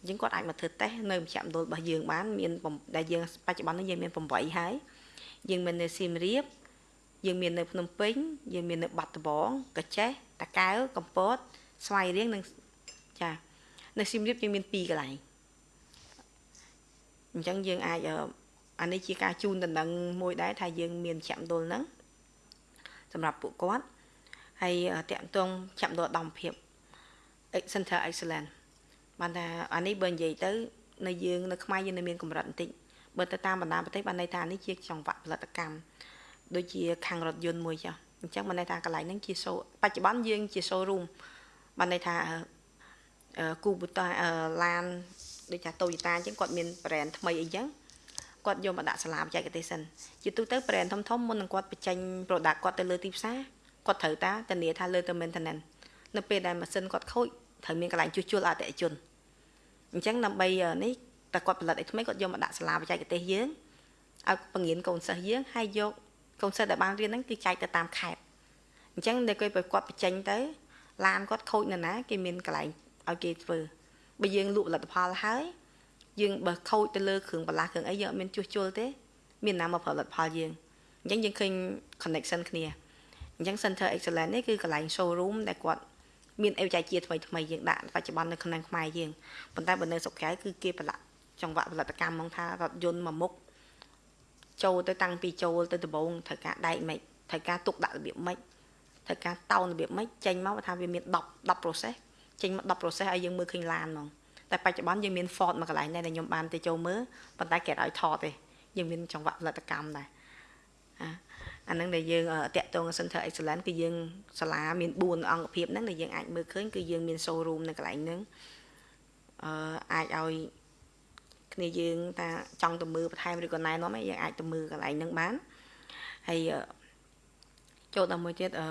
អញ្ចឹងគាត់អាចមកធ្វើតេស្តនៅមជ្ឈមណ្ឌលរបស់យើងបានមានដែលយើងបច្ចុប្បន្ននេះយើងមាន8ហើយយើងមាននៅសៀមរាបយើងមាននៅភ្នំពេញយើងមាននៅបាត់ដំបងកាចេះតាកែវកំពតស្វាយរៀងនិងចានៅសៀមរាបយើងមាន2កន្លែង អញ្ចឹងយើងអាចអានេះជាការជូនដំណឹងមួយដែរថាយើងមានចាក់មណ្ឌលហ្នឹងសម្រាប់ពួកគាត់ហើយតាក់ទងចាក់មណ្ឌលដំភាព Center Excellence បានថាអានេះបើនិយាយទៅនៅយើងនៅខ្មែរយើងនៅមានកម្រិតបន្តិចបើទៅតាមបណ្ដាប្រទេសបានន័យថានេះជាចង្វាក់ផលិតកម្មដូចជាខាងរថយន្តមួយចាអញ្ចឹងបានន័យថាកន្លែងហ្នឹងជាសូបច្ចុប្បន្នយើងជា showroom បានន័យថាគូបូតាឡាន ដូចថា Toyota អញ្ចឹងគាត់មាន brand ថ្មីអីចឹងគាត់យកមកដាក់សាលាបច្ចេកទេសសិនជាទូទៅ brand ធំធំមុននឹងគាត់បញ្ចេញ product គាត់ទៅលើទីផ្សារគាត់ត្រូវតាធានាថាលើទៅ maintenance នៅពេលដែលម៉ាស៊ីនគាត់ខូចត្រូវមានកន្លែងជួសជុលអតិថិជនអញ្ចឹងដើម្បីនេះតែគាត់ផលិតអីថ្មីគាត់យកមកដាក់សាលាបច្ចេកទេសយើងឲ្យពង្រៀនកូនសិស្សយើងហើយយកកូនសិស្សដែលបានរៀនហ្នឹងគឺចែកទៅតាមខេត្តអញ្ចឹងនៅពេលគាត់បញ្ចេញទៅឡានគាត់ខូចនៅណាគេមានកន្លែងឲ្យគេធ្វើ បើយើងលក់ផលិតផលហើយយើងបើខូចទៅលើគ្រឿងបន្លាស់គ្រឿងអីយើងអត់មានជួសជុលទេ មានណាមកផលិតផលយើងអញ្ចឹងយើងឃើញ connection គ្នាអញ្ចឹង Center Excellence នេះគឺកន្លែង showroom ដែលគាត់មានអេវចៃជាថ្មីថ្មីយើងដាក់បច្ចុប្បន្ននៅក្នុងខ្មែរយើងប៉ុន្តែបើនៅស្រុកក្រៅគឺគេប្រឡាក់ចង្វាក់ផលិតកម្មមកថារថយន្តមួយមុខចូលទៅតាំងពីចូលទៅដំបងត្រូវការដែកម៉េចត្រូវការទុកដាក់របៀបម៉េចត្រូវការតោនរបៀបម៉េចចេញមកថាវាមាន10 10 process ចេញមក10 process ឲ្យយើងមើលឃើញឡានហ្មងតែបច្ចុប្បន្នយើងមាន Ford មួយកន្លែងដែរដែលខ្ញុំបានទៅចូលមើលប៉ុន្តែគេឲ្យថតទេយើងមានចង្វាក់ផលិតកម្មដែរអាហ្នឹងដែលយើងតាក់ទង Center Excellence គឺយើងសាលាមាន4អង្គភាពហ្នឹងដែលយើងអាចមើលឃើញគឺយើងមាន showroom នៅកន្លែងហ្នឹងអឺអាចឲ្យគ្នាយើងថាចង់ទៅមើលបន្ថែមឬក៏ណែនាំឯងយើងអាចទៅមើលកន្លែងហ្នឹងបានហើយចូលដល់មួយទៀតអឺ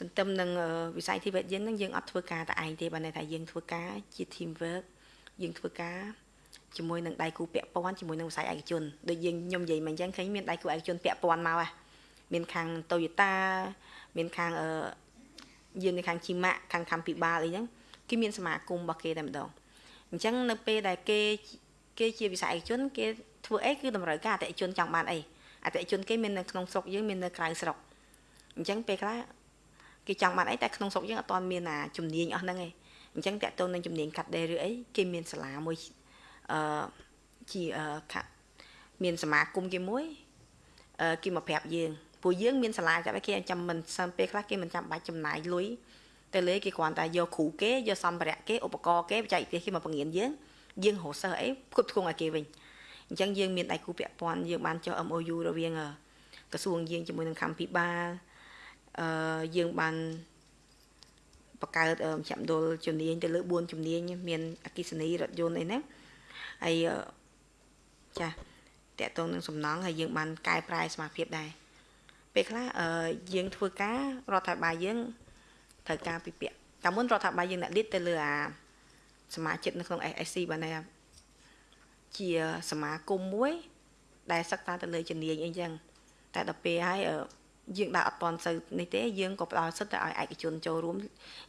ទន្ទឹមនឹងវិស័យធីវេតយើងនឹងយើងអត់ធ្វើការតែឯងទេបើន័យថាយើងធ្វើការជា team work យើងធ្វើការជាមួយនឹងដៃគូពាក់ព័ន្ធជាមួយនឹងវិស័យឯកជនដូចយើងខ្ញុំនិយាយមកអញ្ចឹងឃើញមានដៃគូឯកជនពាក់ព័ន្ធមកហ៎មានខាង Toyota មានខាងអឺយើងនៅខាង Chima ខាងខំពិបាលអីហ្នឹងគេមានសមាគមរបស់គេតែម្ដងអញ្ចឹងនៅពេលដែលគេគេជាវិស័យឯកជនគេធ្វើអីគឺតម្រូវការអតិថិជនចង់បានអីអតិថិជនគេមាននៅក្នុងស្រុកយើងមាននៅក្រៅស្រុកអញ្ចឹងពេលខ្លះ គេចង់បានអីតែក្នុងស្រុកយើងអត់ទាន់មានអាជំនាញអស់ហ្នឹងឯងអញ្ចឹងតកតូននឹងជំនាញកាត់ដេរឬអីគេមានសាលាមួយអឺជាអឺមានសមាគមគេមួយអឺគេមកប្រាប់យើងពួកយើងមានសាលាចាប់ឲ្យគេចាំមិនសើមពេលខ្លះគេមិនចាំបាច់ចំណាយលុយទៅលើគេគ្រាន់តែយកគ្រូគេយកសម្ភារៈគេឧបករណ៍គេបច្ចេកទេសគេមកបង្រៀនយើងយើងរកសិស្សអីផ្គត់ផ្គង់ឲ្យគេវិញអញ្ចឹងយើងមានដៃគូពាក់ព័ន្ធយើងបានចុះ MOU រវាងក្រសួងយើងជាមួយនឹងកម្ពុជាបាល អឺយើងបានបង្កើតចាំដុលជំនាញទៅលើ4ជំនាញមានអគិសនីរថយន្តអីហ្នឹងហើយចាតកតងនឹងសំណង់ហើយយើងបានកែប្រែសមាភិបដែរពេលខ្លះយើងធ្វើការរដ្ឋាភិបាលយើងត្រូវការពិភាក្សាកាលមុនរដ្ឋាភិបាលយើងអ្នកឌីតទៅលើអាសមាជិកនៅក្នុង SSC បានថាជាសមាគមមួយ ដែលសិក្សាទៅលើជំនាញអីចឹងតែដល់ពេលហើយ យើងដើរអត់តន់សូវនេះទេយើងក៏ផ្ដល់សិទ្ធិទៅឲ្យឯកជនចូលរួម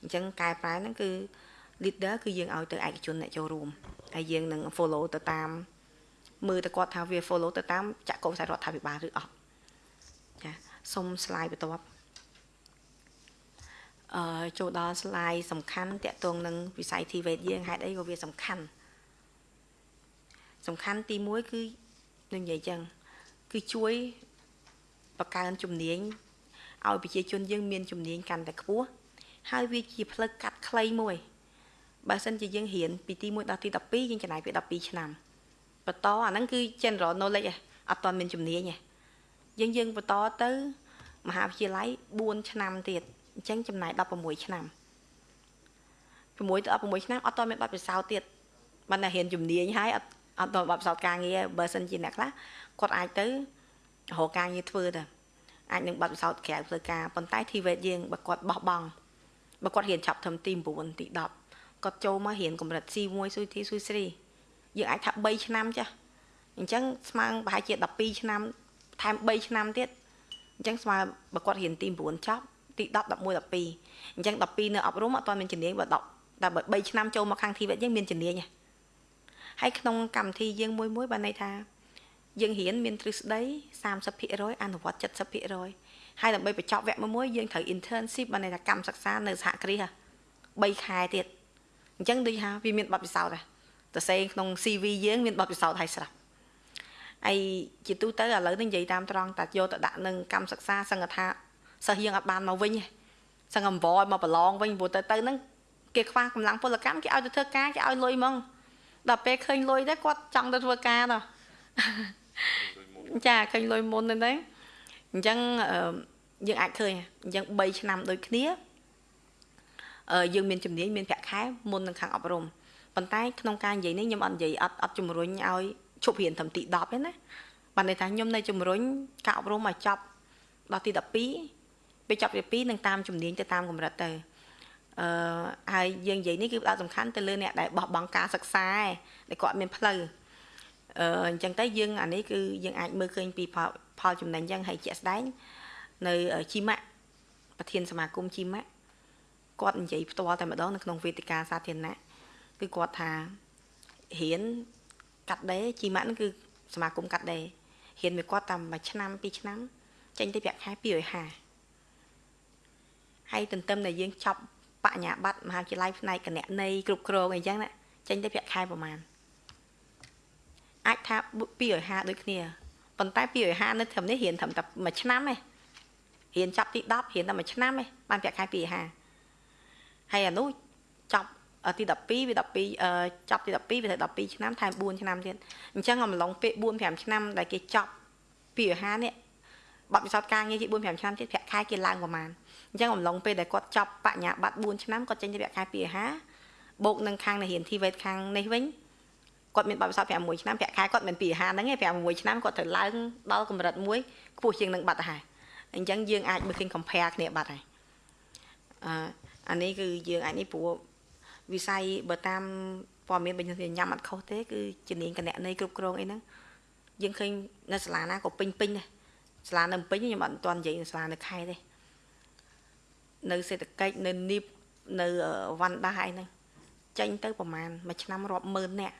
អញ្ចឹងកែប្រែហ្នឹងគឺ leader គឺយើងឲ្យទៅឯកជនអ្នកចូលរួមហើយយើងនឹង follow ទៅតាមមើលទៅគាត់ថាវា follow ទៅតាមចក្រវិស័យរដ្ឋាភិបាលឬអត់ចាសុំ slide បន្ទាប់អឺចូលដល់ slide សំខាន់តកតងនឹងវិស័យ TVET យើងហេតុអីក៏វាសំខាន់សំខាន់ទី1គឺនឹងនិយាយចឹងគឺជួយ បង្កើនជំនាញឲ្យប្រជាជនយើងមានជំនាញកាន់តែខ្ពស់ហើយវាជាផ្លូវកាត់ខ្លីមួយបើសិនជាយើងរៀនពីទី1ដល់ទី12យើងចំណាយពេល12ឆ្នាំបន្តអាហ្នឹងគឺ general knowledge ឯងអត់ទាន់មានជំនាញឯងយើងយើងបន្តទៅមហាវិទ្យាល័យ4ឆ្នាំទៀតអញ្ចឹងចំណាយ16ឆ្នាំ6ទៅ16ឆ្នាំអត់ទាន់មានបទពិសោធន៍ទៀតបានតែរៀនជំនាញហើយអត់អត់ទាន់បទពិសោធន៍ការងារបើសិនជាអ្នកខ្លះគាត់អាចទៅ រកការងារធ្វើទៅអាចនឹងបទពិសោធន៍ក្រៅផ្លូវការប៉ុន្តែ TVET យើងបើគាត់បោះបង់បើគាត់រៀនឆាប់ត្រឹមទី9ទី10គាត់ចូលមករៀនកម្រិត C1 ស៊ុយទីស៊ុយ3យើងអាចថា3ឆ្នាំចាស់អញ្ចឹងស្មើប្រហែលជា12ឆ្នាំថែម3ឆ្នាំទៀតអញ្ចឹងស្មើបើគាត់រៀនទី9ចប់ទី10 11 12អញ្ចឹង12នៅអប់រំអត់ទាន់មានជំនាញបើ10តែបើ3ឆ្នាំចូលមកខាង TVET យើងមានជំនាញហើយក្នុងកម្មវិធីយើងមួយមួយបានន័យថា យើងរៀនមានទ្រឹស្ដី30%អនុវត្ត70%ហើយដើម្បីបញ្ចប់វគ្គមួយយើងត្រូវ internship បានន័យថាកម្មសិក្សានៅសហគ្រាស3ខែទៀតអញ្ចឹងដូចថាវាមានបទពិសោធន៍ដែរតសេក្នុង CV យើងមានបទពិសោធន៍ហើយស្រាប់ហើយជាទូទៅឥឡូវនេះនិយាយតាមត្រង់តែយកទៅដាក់នឹងកម្មសិក្សាសង្កថាសិស្សយើងអត់បានមកវិញទេសង្កអង្វរមកប្រឡងវិញព្រោះទៅទៅហ្នឹងគេខ្វះកម្លាំងពលកម្មគេឲ្យទៅធ្វើការគេឲ្យលុយហ្មងដល់ពេលឃើញលុយទៅគាត់ចង់ទៅធ្វើការទៅ ចាឃើញលុយមុនហ្នឹងអញ្ចឹងយើងអាចឃើញអញ្ចឹង3ឆ្នាំដូចគ្នាយើងមានជំនាញមានប្រាក់ខែមុននឹងខាងអប់រំប៉ុន្តែក្នុងការនិយាយនេះខ្ញុំអត់និយាយអត់អត់ជំរុញឲ្យឈប់រៀនត្រឹមទី10ទេណាបានន័យថាខ្ញុំនៅជំរុញការអប់រំឲ្យចប់ដល់ទី12ពេលចប់ទី2នឹងតាមជំនាញទៅតាមកម្រិតទៅអឺហើយយើងនិយាយនេះគឺផ្ដោតសំខាន់ទៅលើអ្នកដែលបោះបង់ការសិក្សាដែលគាត់មានផ្លូវ អឺអញ្ចឹងទៅយើងអានេះគឺយើងអាចមើលឃើញពីផលចំណេញយ៉ាងហើយជាក់ស្ដែងនៅជីម៉ាក់ប្រធានសមាគមជីម៉ាក់គាត់និយាយផ្ទាល់តែម្ដងនៅក្នុងវេទិកាសាធារណៈគឺគាត់ថារៀនកាត់ដេរជីម៉ាក់ហ្នឹងគឺសមាគមកាត់ដេររៀនមួយគាត់តាមមួយឆ្នាំពីរឆ្នាំចេញទៅប្រាក់ខែ250ហើយទន្ទឹមដែលយើងចប់បញ្ញាបត្រមហាវិទ្យាល័យផ្នែកគណនេយ្យគ្រប់គ្រងអីចឹងណាចេញទៅប្រាក់ខែប្រហែល អាចថា250ដូចគ្នាប៉ុន្តែ250នៅត្រឹមនេះរៀនត្រឹមតែមួយឆ្នាំឯងរៀនចាប់ទី10រៀនតែមួយឆ្នាំឯងបានប្រាក់ខែ250ហើយអានោះចប់ទី12វា12ចប់ទី12វាទៅ12ឆ្នាំថែម4ឆ្នាំទៀតអញ្ចឹងអំឡុងពេល4 5ឆ្នាំដែលគេចប់250នេះបទពិសោធន៍ការងារគេ4 5ឆ្នាំទៀតប្រាក់ខែគេឡើងប្រហែលអញ្ចឹងអំឡុងពេលដែលគាត់ចប់បញ្ញាបត្រ4ឆ្នាំគាត់ចេញទៅប្រាក់ខែ250បូកនឹងខាងនៃរៀន TVET ខាងនេះវិញ គាត់មានបទពិសោធន៍5ឆ្នាំប្រាក់ខែគាត់មិន250ហ្នឹងទេ5ឆ្នាំគាត់ត្រូវឡើងដល់កម្រិតមួយខ្ពស់ជាងនឹងបាត់ទៅហើយអញ្ចឹងយើងអាចមើលឃើញ compare គ្នាបាត់ហើយអឺអានេះគឺយើងអាចនេះព្រោះវិស័យបើតាមព័ត៌មានបញ្ញញ៉ាំអត់ខុសទេគឺជំនាញគណនេយ្យគ្រប់គ្រងអីហ្នឹងយើងឃើញនៅសាលាណាក៏ពេញពេញដែរសាលានៅពេញខ្ញុំអត់ទាន់និយាយនៅសាលានៅខេត្តទេនៅសេដ្ឋកិច្ចនៅនីបនៅវ៉ាន់ដាអីហ្នឹងចេញទៅប្រហែលមួយឆ្នាំរាប់ម៉ឺននាក់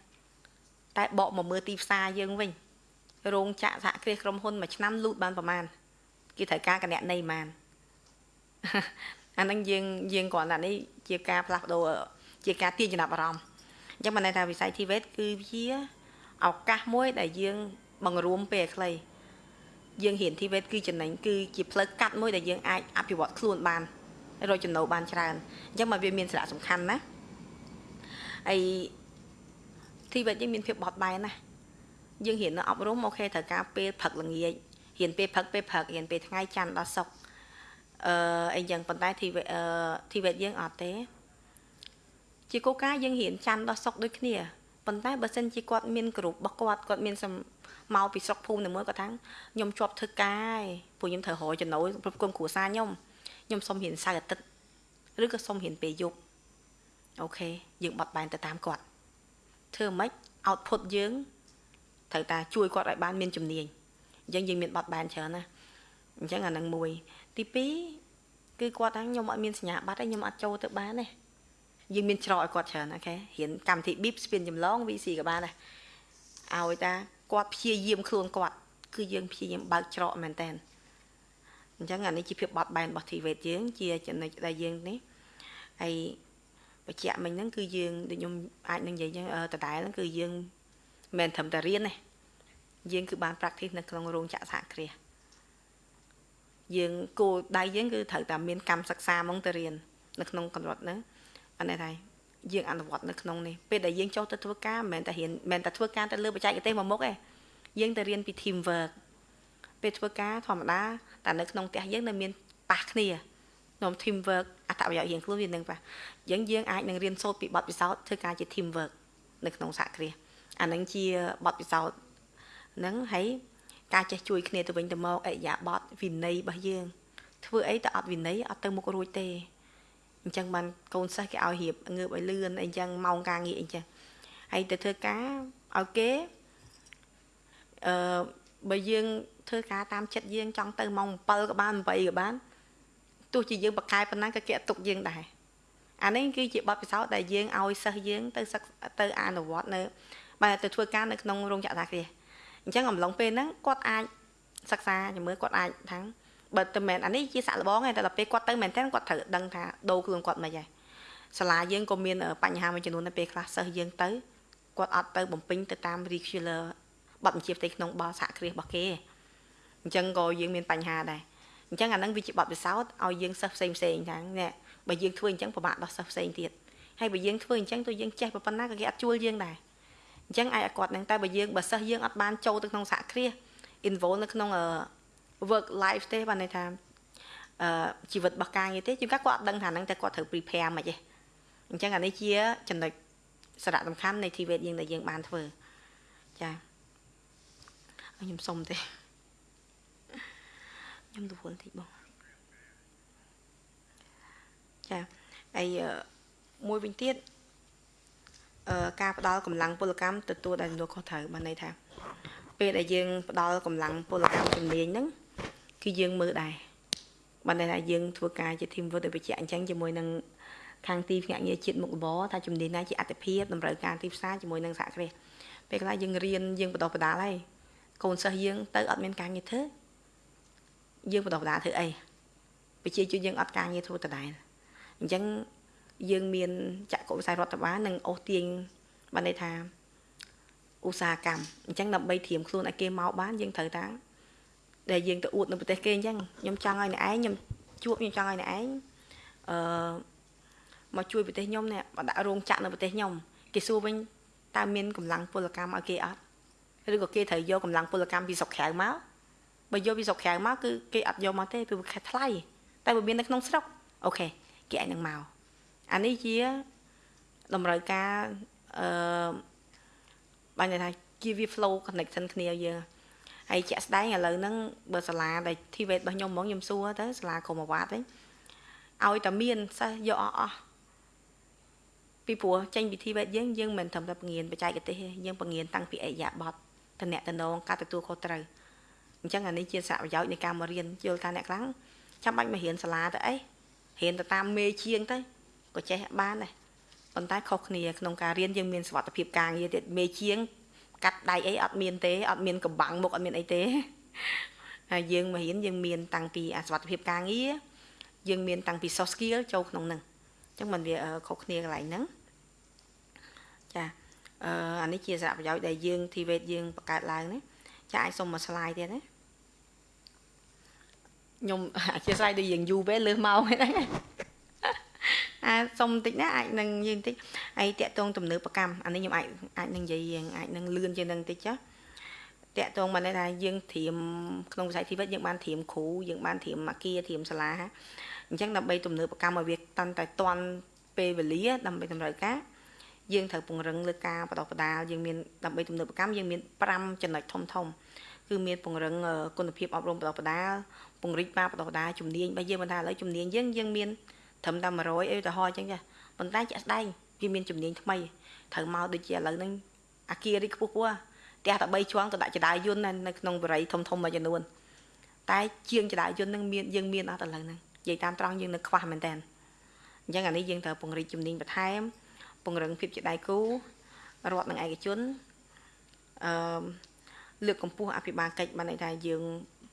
តែបកមកមើលទីផ្សារយើងវិញរោងចក្រសហគ្រាសក្រុមហ៊ុនមួយឆ្នាំលូតបានប្រហែលគេត្រូវការគណនេយ្យបានអាហ្នឹងយើងយើងគ្រាន់តែនេះជាការផ្លាស់ប្ដូរជាការទាញចំណាប់អារម្មណ៍អញ្ចឹងបានន័យថាវិស័យ TVET គឺជាឱកាសមួយដែលយើងបង្រួមពេលខ្លីយើងរៀន TVET គឺចំណេញគឺជាផ្លូវកាត់មួយដែលយើងអាចអភិវឌ្ឍខ្លួនបានរកចំណូលបានច្រើនអញ្ចឹងមកវាមានសារៈសំខាន់ណាហើយ TVET យើងមានភាពបត់បែនណាយើងរៀននៅអប់រំអូខេត្រូវការពេលព្រឹកល្ងាចរៀនពេលព្រឹកពេលព្រឹករៀនពេលថ្ងៃច័ន្ទដល់សុក្រអឺអីយ៉ាងប៉ុន្តែ TVET TVET យើងអត់ទេ ជាគោលការណ៍យើងរៀនច័ន្ទដល់សុក្រដូចគ្នាប៉ុន្តែបើសិនជាគាត់មានក្រុមរបស់គាត់គាត់មានមកពីស្រុកភូមិតែមួយគាត់ថាខ្ញុំជាប់ធ្វើការឯងពួកខ្ញុំត្រូវរកចំណូលប្រគំគ្រួសារខ្ញុំខ្ញុំសុំរៀនសៅរ៍អាទិត្យឬក៏សុំរៀនពេលយប់អូខេយើងបត់បែនទៅតាមគាត់ ធ្វើម៉េច output យើងត្រូវតាជួយគាត់ឲ្យបានមានជំនាញអញ្ចឹងយើងមានបត់បែនច្រើនណាអញ្ចឹងអានឹងមួយ ទី2គឺគាត់ថាខ្ញុំអត់មានសញ្ញាបត្រទេខ្ញុំអត់ចូលទៅបានទេយើងមានច្រកឲ្យគាត់ច្រើនអូខេរៀនកម្មវិធី BIP ស្ពានចម្លង VC ក៏បានដែរឲ្យតាគាត់ព្យាយាមខ្លួនគាត់គឺយើងព្យាយាមបើកច្រកមែនតើអញ្ចឹងអានេះជាភាពបត់បែនរបស់ TVET យើងជាចំណុចដែលយើងនេះហើយ បញ្ជាក់មិញហ្នឹងគឺយើងដូចខ្ញុំអាចនឹងនិយាយចឹងដដែលហ្នឹងគឺយើងមិនត្រឹមតែរៀនទេយើងគឺបាន practice នៅក្នុងរោងចក្រសហគ្រាសយើងគោលដៅយើងគឺត្រូវតែមានកម្មសិក្សាហ្មងទៅរៀននៅក្នុងកម្រិតហ្នឹងអានេះថាយើងអនុវត្តនៅក្នុងនេះពេលដែលយើងចូលទៅធ្វើការមិនមែនតែរៀនមិនមែនតែធ្វើការទៅលើបច្ចេកទេសមួយមុខទេយើងទៅរៀនពី team work ពេលធ្វើការធម្មតាតែនៅក្នុងផ្ទះយើងនៅមានប៉ះគ្នាក្នុង team work អត្ថប្រយោជន៍រៀងខ្លួនវានឹងប៉ះអញ្ចឹងយើងអាចនឹងរៀនសូត្រពីបទពិសោធន៍ធ្វើការជា team work នៅក្នុងសហគ្រាសអានឹងជាបទពិសោធន៍ហ្នឹងហើយការចេះជួយគ្នាទៅវិញទៅមកអិយាបតវិន័យរបស់យើង ធ្វើអីទៅអត់វិន័យអត់ទៅមុខរួចទេអញ្ចឹងបានកូនសិស្សគេឲ្យរៀបងើបឲ្យលឿនអីចឹងម៉ោងការងារអីចឹងហើយទៅធ្វើការឲ្យគេអឺបើយើងធ្វើការតាមចិត្តយើងចង់ទៅម៉ោង7ក៏បាន8ក៏បាន ទោះជាយើងបកកែប៉ុណ្ណាក៏គេអត់ទុកយើងដែរអានេះគឺជាបទពិសោធន៍ដែលយើងឲ្យសិស្សយើងទៅសិក្សាទៅអនុវត្តនៅបាទទៅធ្វើការនៅក្នុងរោងចក្រតាគ្រាអញ្ចឹងអំឡុងពេលហ្នឹងគាត់អាចសិក្សាជាមួយគាត់អាចថាបើតែមែនអានេះជាសាក់លបងឯងតែដល់ពេលគាត់ទៅមែនតើគាត់ត្រូវដឹងថាដូរខ្លួនគាត់មិនហ៎សាលាយើងក៏មានបញ្ហាមួយចំនួននៅពេលខ្លះសិស្សយើងទៅគាត់អត់ទៅបំពេញទៅតាម regular បទបញ្ជាផ្ទៃក្នុងបលសហគ្រាសរបស់គេអញ្ចឹងក៏យើងមានបញ្ហាដែរ អញ្ចឹងអាហ្នឹងវាជាបទពិសោធន៍ឲ្យយើងសិស្សផ្សេងផ្សេងថានេះបើយើងធ្វើអញ្ចឹងពិបាកដល់សិស្សផ្សេងទៀតហើយបើយើងធ្វើអញ្ចឹងទៅយើងចេះប៉ុណ្ណាក៏គេអត់ជួលយើងដែរអញ្ចឹងអាចឲ្យគាត់នឹងតែបើយើងបើសិស្សយើងអត់បានចូលទៅក្នុងសហគ្រាស involve នៅក្នុង work life ទេបានន័យថាអឺជីវិតរបស់ការងារទេជួនកាលគាត់អត់ដឹងថាហ្នឹងតែគាត់ត្រូវ prepare មកទេអញ្ចឹងអានេះជាចំណុចសារៈសំខាន់នៃ TVET យើងដែលយើងបានធ្វើចាខ្ញុំសុំទេ ខ្ញុំទៅពលតិចបងចាហើយមួយវិញទៀតអឺការផ្ដល់កម្លាំងពលកម្មទទួលដែលទទួលខុសត្រូវបានន័យថា ពេលដែលយើងផ្ដល់កម្លាំងពលកម្មជំនាញហ្នឹងគឺយើងមើលដែរបានន័យថាយើងធ្វើការជា team work ដោយបញ្ជាក់អញ្ចឹងជាមួយនឹងខាងទីភ្នាក់ងារជាតិមុខរបរថាជំនាញណាជាអតិភិបតម្រូវការទីផ្សារជាមួយនឹងសហគ្រាសពេលខ្លះយើងរៀនយើងបដោះបដាលហើយកូនសិស្សយើងទៅអត់មានការងារធ្វើ យើងបដោះបដាលធ្វើអីប្រជាជនយើងអត់ការងារធ្វើដដែលអញ្ចឹងយើងមានចក្ខុវិស័យរដ្ឋបាលនិងអូសទាញបានន័យថាឧស្សាហកម្មអញ្ចឹងដើម្បីត្រៀមខ្លួនឲ្យគេមកបានយើងត្រូវតាដែលយើងទៅអួតនៅប្រទេសគេអញ្ចឹងខ្ញុំចង់ឲ្យអ្នកឯងខ្ញុំជួបខ្ញុំចង់ឲ្យអ្នកឯងអឺមកជួយប្រទេសខ្ញុំនេះមកដាក់រោងចក្រនៅប្រទេសខ្ញុំគេសួរវិញតើមានកម្លាំងពលកម្មឲ្យគេអត់ឬក៏គេត្រូវយកកម្លាំងពលកម្មពីស្រុកក្រៅមក បើយកពីស្រុកក្រៅមកគឺគេអត់យកមកទេព្រោះវាថ្លៃតែបើមាននៅក្នុងស្រុកអូខេគេអាចនឹងមកអានេះជាតម្រូវការអឺបានថាជាវា flow connection គ្នាយើងហើយជាក់ស្ដែងឥឡូវហ្នឹងបើសាលាដែល TVET របស់ខ្ញុំហ្មងខ្ញុំសួរទៅសាលាក្រុមអាវ៉ាត់វិញឲ្យតែមានសិស្សយកអស់អស់ពីព្រោះចេញពី TVET យើងយើងមិនត្រឹមតែបង្រៀនបច្ចេកទេសទេយើងបង្រៀនតាំងពីអរិយាប័ត្រតំណែងការទទួលខុសត្រូវ អញ្ចឹងអានេះជាសារៈប្រយោជន៍នៃការមករៀនយល់ថាអ្នកខ្លាំងចាំបាច់មករៀនសាលាទៅអីរៀនទៅតាមមេជាងទៅក៏ចេះបានដែរប៉ុន្តែខុសគ្នាក្នុងការរៀនយើងមានសុខភាពការងារទៀតមេជាង កាត់ដៃអីអត់មានទេអត់មានកំបាំងមុខអត់មានអីទេហើយយើងមករៀនយើងមានតាំងពីអាសុខភាពការងារយើងមានតាំងពី soft skill ចូលក្នុងហ្នឹងអញ្ចឹងมันវាខុសគ្នាកន្លែងហ្នឹងចាអឺអានេះជាសារៈប្រយោជន៍ដែលយើង TVET យើងបង្កើតឡើងណាចាអាចសុំមួយ slide ទៀតណា ខ្ញុំអធិស្ឋានដូចយើងយូរពេលលើសមកហ្នឹងអាសុំបន្តិចណាអាចនឹងយើងបន្តិចហើយតាក់ទងទំនើបកម្មអានេះខ្ញុំអាចអាចនឹងនិយាយយើងអាចនឹងលឿនជាងនឹងបន្តិចចាតាក់ទងមកនេះថាយើងត្រៀមក្នុងវិស័យជីវិតយើងបានត្រៀមគ្រូយើងបានត្រៀមអាគារត្រៀមសាលាអញ្ចឹងដើម្បីទំនើបកម្មឲ្យវាតាន់តែតាន់ពេលវេលាដើម្បីតម្រូវការយើងត្រូវពង្រឹងលើការបដិបដាលយើងមានដើម្បីទំនើបកម្មយើងមាន5ចំណុចធំធំ គឺមានពង្រឹងគុណភាពអប់រំបដិបដាលពង្រីកការបដិបដាលជំនាញបើយើងមិនថាឥឡូវជំនាញយើងយើងមានត្រឹមតែ100អីទៅហោអញ្ចឹងចាប៉ុន្តែជាក់ស្ដែងវាមានជំនាញថ្មីត្រូវមកដូចជាឥឡូវហ្នឹងអាគាររីខ្ពស់ខ្ពស់ផ្ទះតែ3ជាន់ក៏ដាក់ចដាយយន្តនៅក្នុងបរិយធំធំមួយចំនួនតែជាងចដាយយន្តហ្នឹងមានយើងមានអត់ឥឡូវហ្នឹងនិយាយតាមត្រង់យើងនៅខ្វះមែនតើអញ្ចឹងអានេះយើងត្រូវពង្រីកជំនាញបន្ថែមពង្រឹងភាពជាដៃគូរដ្ឋនិងឯកជនអឺ លើកកម្ពស់អភិបាលកិច្ចបានន័យថាយើង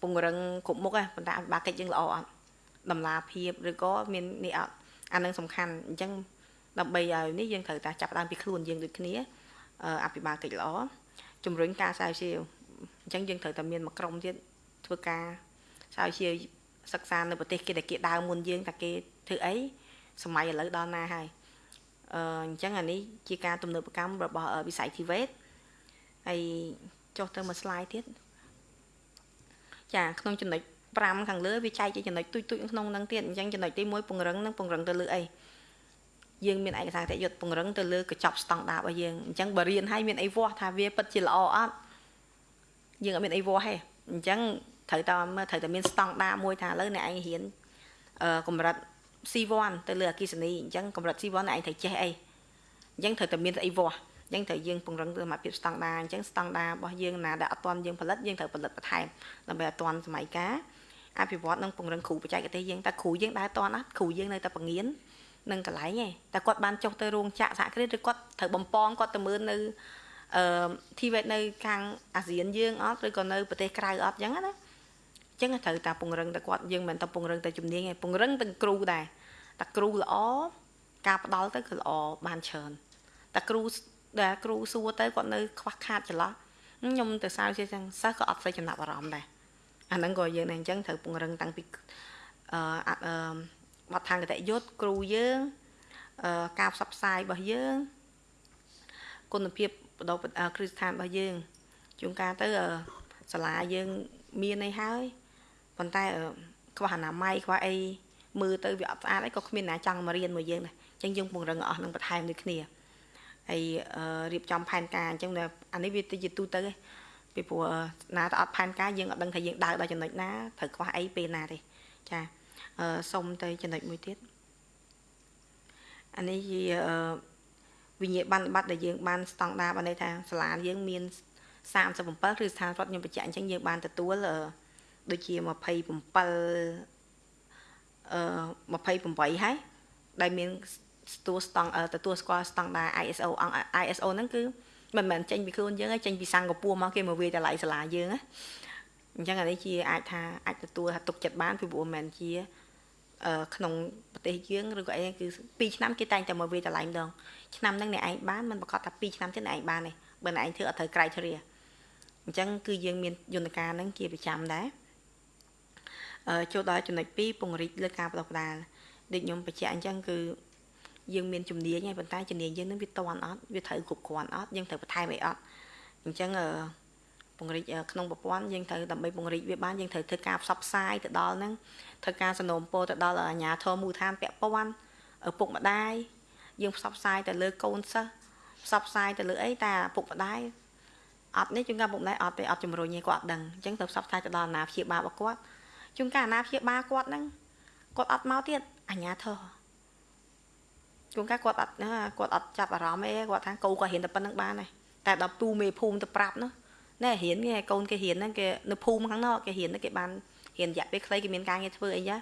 ពង្រឹងគ្រប់មុខហ្នឹងប៉ុន្តែអភិបាលកិច្ចយើងល្អអត់តម្លាភាពឬក៏មាននេះអត់អានឹងសំខាន់អញ្ចឹងដើម្បីឲ្យនេះយើងត្រូវតែចាប់ដើមពីខ្លួនយើងដូចគ្នាអភិបាលកិច្ចល្អជំរុញការស្រាវជ្រាវអញ្ចឹងយើងត្រូវតែមានមួយក្រុមទៀតធ្វើការស្រាវជ្រាវសិក្សានៅប្រទេសគេដែលគេដើមមុនយើងតែគេធ្វើអីសម័យឥឡូវដល់ណាហើយអអឺអញ្ចឹងអានេះជាការទំនើបកម្មរបស់វិស័យ TVET ហើយ ចុះទៅមួយ slide ទៀតចាក្នុងចំណុច5ខាងលើវាចែកជាចំណុចទូចទូចក្នុងហ្នឹងទៀតអញ្ចឹងចំណុចទី1ពង្រឹងនិងពង្រឹងទៅលើអីយើងមានឯកសារតេយុទ្ធពង្រឹងទៅលើកញ្ចប់ស្តង់ដាររបស់យើងអញ្ចឹងបើរៀនឲ្យមានអីវាស់ថាវាពិតជាល្អអត់យើងអត់មានអីវាស់ទេអញ្ចឹងត្រូវតែមើលត្រូវតែមានស្តង់ដារមួយថាឥឡូវអ្នកឯងរៀនអឺកម្រិត C1 ទៅលើអគិសនីអញ្ចឹងកម្រិត C1 អ្នកឯងត្រូវចេះអីអញ្ចឹងត្រូវតែមានអីវាស់ អញ្ចឹងត្រូវយើងពង្រឹងសមត្ថភាពស្តង់ដារអញ្ចឹងស្តង់ដាររបស់យើងណាដែលអត់ទាន់យើងផលិតយើងត្រូវផលិតបន្ថែមដើម្បីឲ្យទាន់សម័យកាលអភិវឌ្ឍនិងពង្រឹងគ្រូបច្ចេកទេសយើងតែគ្រូយើងដើរតាន់អត់គ្រូយើងនៅតែបង្រៀននឹងកន្លែងឯងតែគាត់បានចុះទៅរោងចក្រសហគ្រាសឬគាត់ត្រូវបំពងគាត់ទៅមើលនៅអឺធីវេតនៅខាងអាស៊ានយើងអត់ឬក៏នៅប្រទេសក្រៅអត់ចឹងណាអញ្ចឹងត្រូវតែពង្រឹងតែគាត់យើងមិនមែនតែពង្រឹងតែជំនាញឯងពង្រឹងទាំងគ្រូដែរតែគ្រូល្អការផ្ដល់ទៅគឺល្អបានច្រើនតែគ្រូ ដែលគ្រូសួរទៅគាត់នៅខ្វះខាតចន្លោះខ្ញុំទៅសើជាចឹងសិស្សក៏អត់សូវចំណាប់អារម្មណ៍ដែរអាហ្នឹងក៏យើងដែរអញ្ចឹងត្រូវពង្រឹងតាំងពីអឺអឺបទដ្ឋានកតយុត្តគ្រូយើងអឺការផ្សព្វផ្សាយរបស់យើងគុណភាពបដិគ្រឹះស្ថានរបស់យើងជួនកាលទៅសាលាយើងមានអីហើយប៉ុន្តែខ្វះអនាម័យខ្វះអីមើលទៅវាអត់ស្អាតអីក៏គ្មានណាចង់មករៀនមួយយើងដែរអញ្ចឹងយើងពង្រឹងអស់នឹងបន្ថែមដូចគ្នា ហើយរៀបចំផែនការអញ្ចឹងអានេះវាទៅជាទូទៅឯងពីព្រោះណាទៅអត់ផែនការយើងអត់ដឹងថាយើងដើរដល់ចំណុចណាត្រូវខ្វះអីពេលណាទេចាអឺសុំទៅចំណុចមួយទៀតអានេះជាវិញ្ញាបនបត្រដែលយើងបានស្តង់ដារបានន័យថាសាលាយើងមាន37គឺស្ថានរដ្ឋខ្ញុំបញ្ជាក់អញ្ចឹងយើងបានទទួលដូចជា27អឺ28ហើយដែលមាន ទទួលស្តង់ទទួលស្គាល់ស្តង់ដារ ISO អង្គ ISO ហ្នឹងគឺមិនមែនចេញពីខ្លួនយើងទេចេញពីសិង្ហបុរីមកគេមកវាយតម្លៃសាលាយើងណាអញ្ចឹងអានេះជាអាចថាអាចទទួលថាទុកចិត្តបានពីព្រោះមិនមែនជាក្នុងប្រទេសយើងឬក៏អីគឺ2ឆ្នាំគេតែងតែមកវាយតម្លៃម្ដងឆ្នាំហ្នឹងអ្នកឯងបានមិនប្រកាសថា2ឆ្នាំទៀតអ្នកឯងបានទេបើអ្នកឯងធ្វើអត់ត្រូវ criteria អញ្ចឹងគឺយើងមានយន្តការហ្នឹងជាប្រចាំដែរអឺចូលដល់ចំណុច2ពង្រីកលើការបន្តផ្ដាល់ដូចខ្ញុំបញ្ជាក់អញ្ចឹងគឺ យើងមានជំនាញហើយប៉ុន្តែជំនាញយើងនឹងវាតន់អត់វាត្រូវគ្រប់គ្រាន់អត់យើងត្រូវបន្ថែមអីអត់អញ្ចឹងពង្រីកក្នុងប្រព័ន្ធយើងត្រូវដើម្បីពង្រីកវាបានយើងត្រូវធ្វើការផ្សព្វផ្សាយទៅដល់ហ្នឹងធ្វើការសនំពោទៅដល់អាជ្ញាធរមូលដ្ឋានពាក់ព័ន្ធឪពុកម្ដាយយើងផ្សព្វផ្សាយទៅលើកូនសិស្សផ្សព្វផ្សាយទៅលើអីតែឪពុកម្ដាយអត់នេះជួនកាលពុកម្ដាយអត់ទេអត់ជំរុញទេគាត់អត់ដឹងអញ្ចឹងទៅផ្សព្វផ្សាយទៅដល់អាណាព្យាបាលរបស់គាត់ជួនកាលអាណាព្យាបាលគាត់ហ្នឹងគាត់អត់មកទៀតអាជ្ញាធរ ជួនកាលគាត់អត់គាត់អត់ចាប់អារម្មណ៍អីគាត់ថាកូនគាត់រៀនតែប៉ុណ្្នឹងបានហើយតែដល់ទូមេភូមិទៅប្រាប់នោះណែរៀនគេកូនគេរៀនហ្នឹងគេនៅភូមិខាងនោះគេរៀនគេបានរៀនរយៈពេលខ្លីគេមានការងារធ្វើអីចា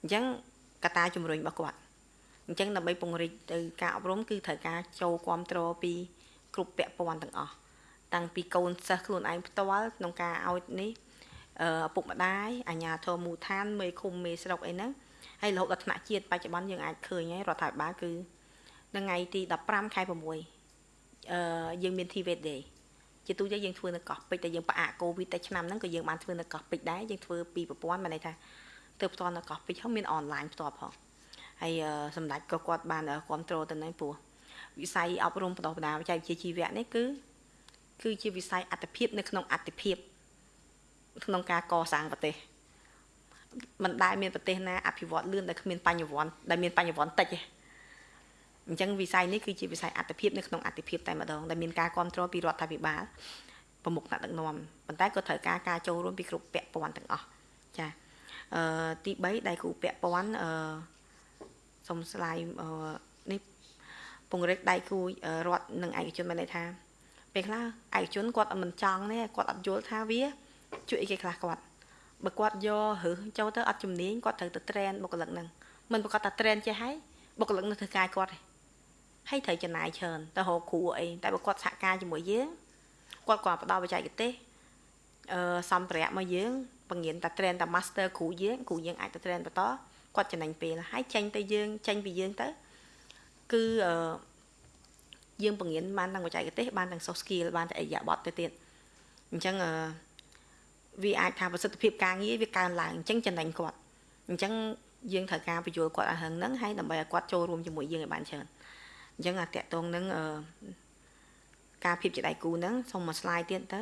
អញ្ចឹងកតាជំរុញរបស់គាត់អញ្ចឹងដើម្បីពង្រីកទៅការអប់រំគឺត្រូវការចូលគ្រប់គ្រងពីគ្រប់ពាក់ព័ន្ធទាំងអស់តាំងពីកូនសិស្សខ្លួនឯងផ្ទាល់ក្នុងការឲ្យនេះឪពុកម្ដាយអាជ្ញាធរមូលដ្ឋានមេឃុំមេស្រុកអីហ្នឹង ហើយរហូតដល់ថ្នាក់ជាតិបច្ចុប្បន្នយើងអាចឃើញហើយរដ្ឋាភិបាលគឺនៅថ្ងៃទី15ខែ6អឺយើងមាន TVD Day ជាទូទៅយើងធ្វើនៅកោះពេជ្រតែយើងផ្អាកកូវីដតែឆ្នាំហ្នឹងក៏យើងបានធ្វើនៅកោះពេជ្រដែរយើងធ្វើពីប្រព័ន្ធមានន័យថាទៅផ្ទាល់នៅកោះពេជ្រហើយមានអនឡាញផ្ទាល់ផងហើយសម្ដេចក៏គាត់បានគ្រប់គ្រងទៅនឹងព្រោះវិស័យអប់រំបណ្ដុះបណ្ដាលវិជ្ជាវិទ្យាជីវៈនេះគឺគឺជាវិស័យអត្តភាពនៅក្នុងអត្តភាពក្នុងការកសាងប្រទេស មិនដែលមានប្រទេសណាអភិវឌ្ឍលឿនដែលគ្មានបញ្ញវន្តដែលមានបញ្ញវន្តតិចទេអញ្ចឹងវិស័យនេះគឺជាវិស័យអត្តភាពនៅក្នុងអត្តភាពតែម្ដងដែលមានការគ្រប់គ្រងពីរដ្ឋាភិបាលប្រមុខថ្នាក់ដឹកនាំប៉ុន្តែក៏ត្រូវការការចូលរួមពីគ្រប់ពាក់ព័ន្ធទាំងអស់ចាអឺទី3ដៃគូពាក់ព័ន្ធអឺសុំស្លាយអឺនេះពង្រឹងដៃគូរដ្ឋនិងឯកជនមានន័យថាពេលខ្លះឯកជនគាត់មិនចង់ទេគាត់អត់យល់ថាវា ជួយអីគេខ្លះគាត់ បើគាត់យកឬចូលទៅអត់ជំនាញគាត់ត្រូវទៅ train បុគ្គលិកហ្នឹងមិនប្រកាសថា train ចេះហើយបុគ្គលិកនៅធ្វើការគាត់ទេហើយត្រូវចំណាយច្រើនទៅរកគ្រូអីតែបើគាត់សហការជាមួយយើងគាត់ក៏ផ្ដល់បច្ចេកទេសអឺសម្ភារៈមកយើងបង្រៀនតែ train តែ master គ្រូយើងគ្រូយើងអាចទៅ train បន្តគាត់ចំណេញពេលហើយចេញទៅយើងចេញពីយើងទៅគឺអឺយើងបង្រៀនបានទាំងបច្ចេកទេសបានទាំង soft skill បានទាំងអិយាប័តទៅទៀតអញ្ចឹងអឺ វាអាចថាប្រសិទ្ធភាពការងារវាកើនឡើងអញ្ចឹងចំណេញគាត់អញ្ចឹងយើងត្រូវការបញ្យល់គាត់ឲ្យហឹងហ្នឹងហើយដើម្បីឲ្យគាត់ចូលរួមជាមួយយើងឲ្យបានច្រើនអញ្ចឹងអាតកតងនឹងអឺការភាពជាដៃគូហ្នឹងសូមមួយ slide ទៀតទៅ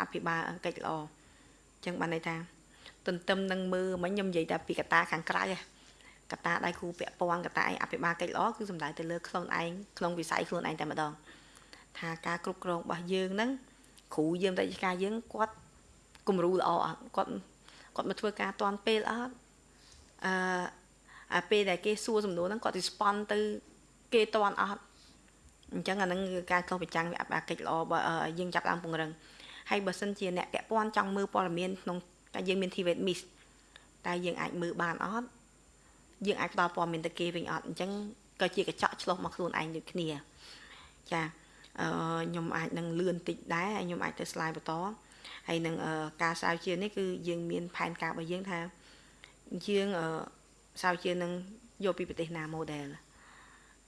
អភិបាលកិច្ចល្អអញ្ចឹងបានន័យថាទន្ទឹមនឹងមើលមិញខ្ញុំនិយាយតែពីកតាខាងក្រៅកតាដៃគូពាក់ព័ន្ធកតាឯងអភិបាលកិច្ចល្អគឺសំដៅទៅលើខ្លួនឯងក្នុងវិស័យខ្លួនឯងតែម្ដងថាការគ្រប់គ្រងរបស់យើងហ្នឹងគ្រូយើងរាជការយើងគាត់ គំរូល្អអត់គាត់គាត់មកធ្វើការតាន់ពេលអត់អឺអាពេលដែលគេសួរសំណួរហ្នឹងគាត់ respond ទៅគេតាន់អត់អញ្ចឹងអាហ្នឹងគឺការឆ្លុះបញ្ចាំងវាអភិបាលកិច្ចល្អបើយើងចាប់ឡើងពង្រឹងហើយបើសិនជាអ្នកពាក់ព័ន្ធចង់មើលព័ត៌មានក្នុងតែយើងមាន TVET Miss តែយើងអាចមើលបានអត់យើងអាចផ្ដល់ព័ត៌មានទៅគេវិញអត់អញ្ចឹងក៏ជាកញ្ចក់ឆ្លុះមកខ្លួនឯងដូចគ្នាចាអឺខ្ញុំអាចនឹងលឿនតិចដែរហើយខ្ញុំអាចទៅ slide បន្ត ហើយនឹងការស្រាវជ្រាវនេះគឺយើងមានផែនការរបស់យើងថាយើងស្រាវជ្រាវនឹងយកពីប្រទេសណា model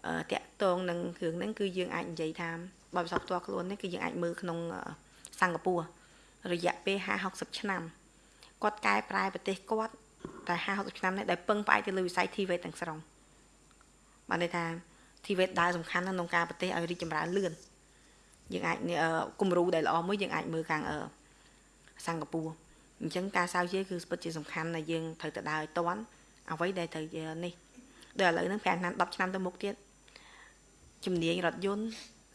អឺតាក់តងនឹងគ្រឿងហ្នឹងគឺយើងអាចនិយាយថាបបិសោផ្ទាល់ខ្លួននេះគឺយើងអាចមើលក្នុងសិង្ហបុរីរយៈពេល50 60ឆ្នាំគាត់កែប្រែប្រទេសគាត់តែ50 60ឆ្នាំនេះដែលពឹងផ្អែកទៅលើវិស័យ TVET ទាំងស្រុងបានន័យថា TVET ដើរសំខាន់ក្នុងការប្រទេសឲ្យរីកចម្រើនលឿនយើងអាចគំរូដែលល្អមួយយើងអាចមើលខាង សិង្ហបុរីអញ្ចឹងការស្រាវជ្រាវគឺពិតជាសំខាន់ដែលយើងត្រូវទៅដើរឲ្យតន់អ្វីដែលត្រូវនេះដូចឥឡូវហ្នឹង5ឆ្នាំ10ឆ្នាំទៅមុខទៀតជំនាញរថយន្ត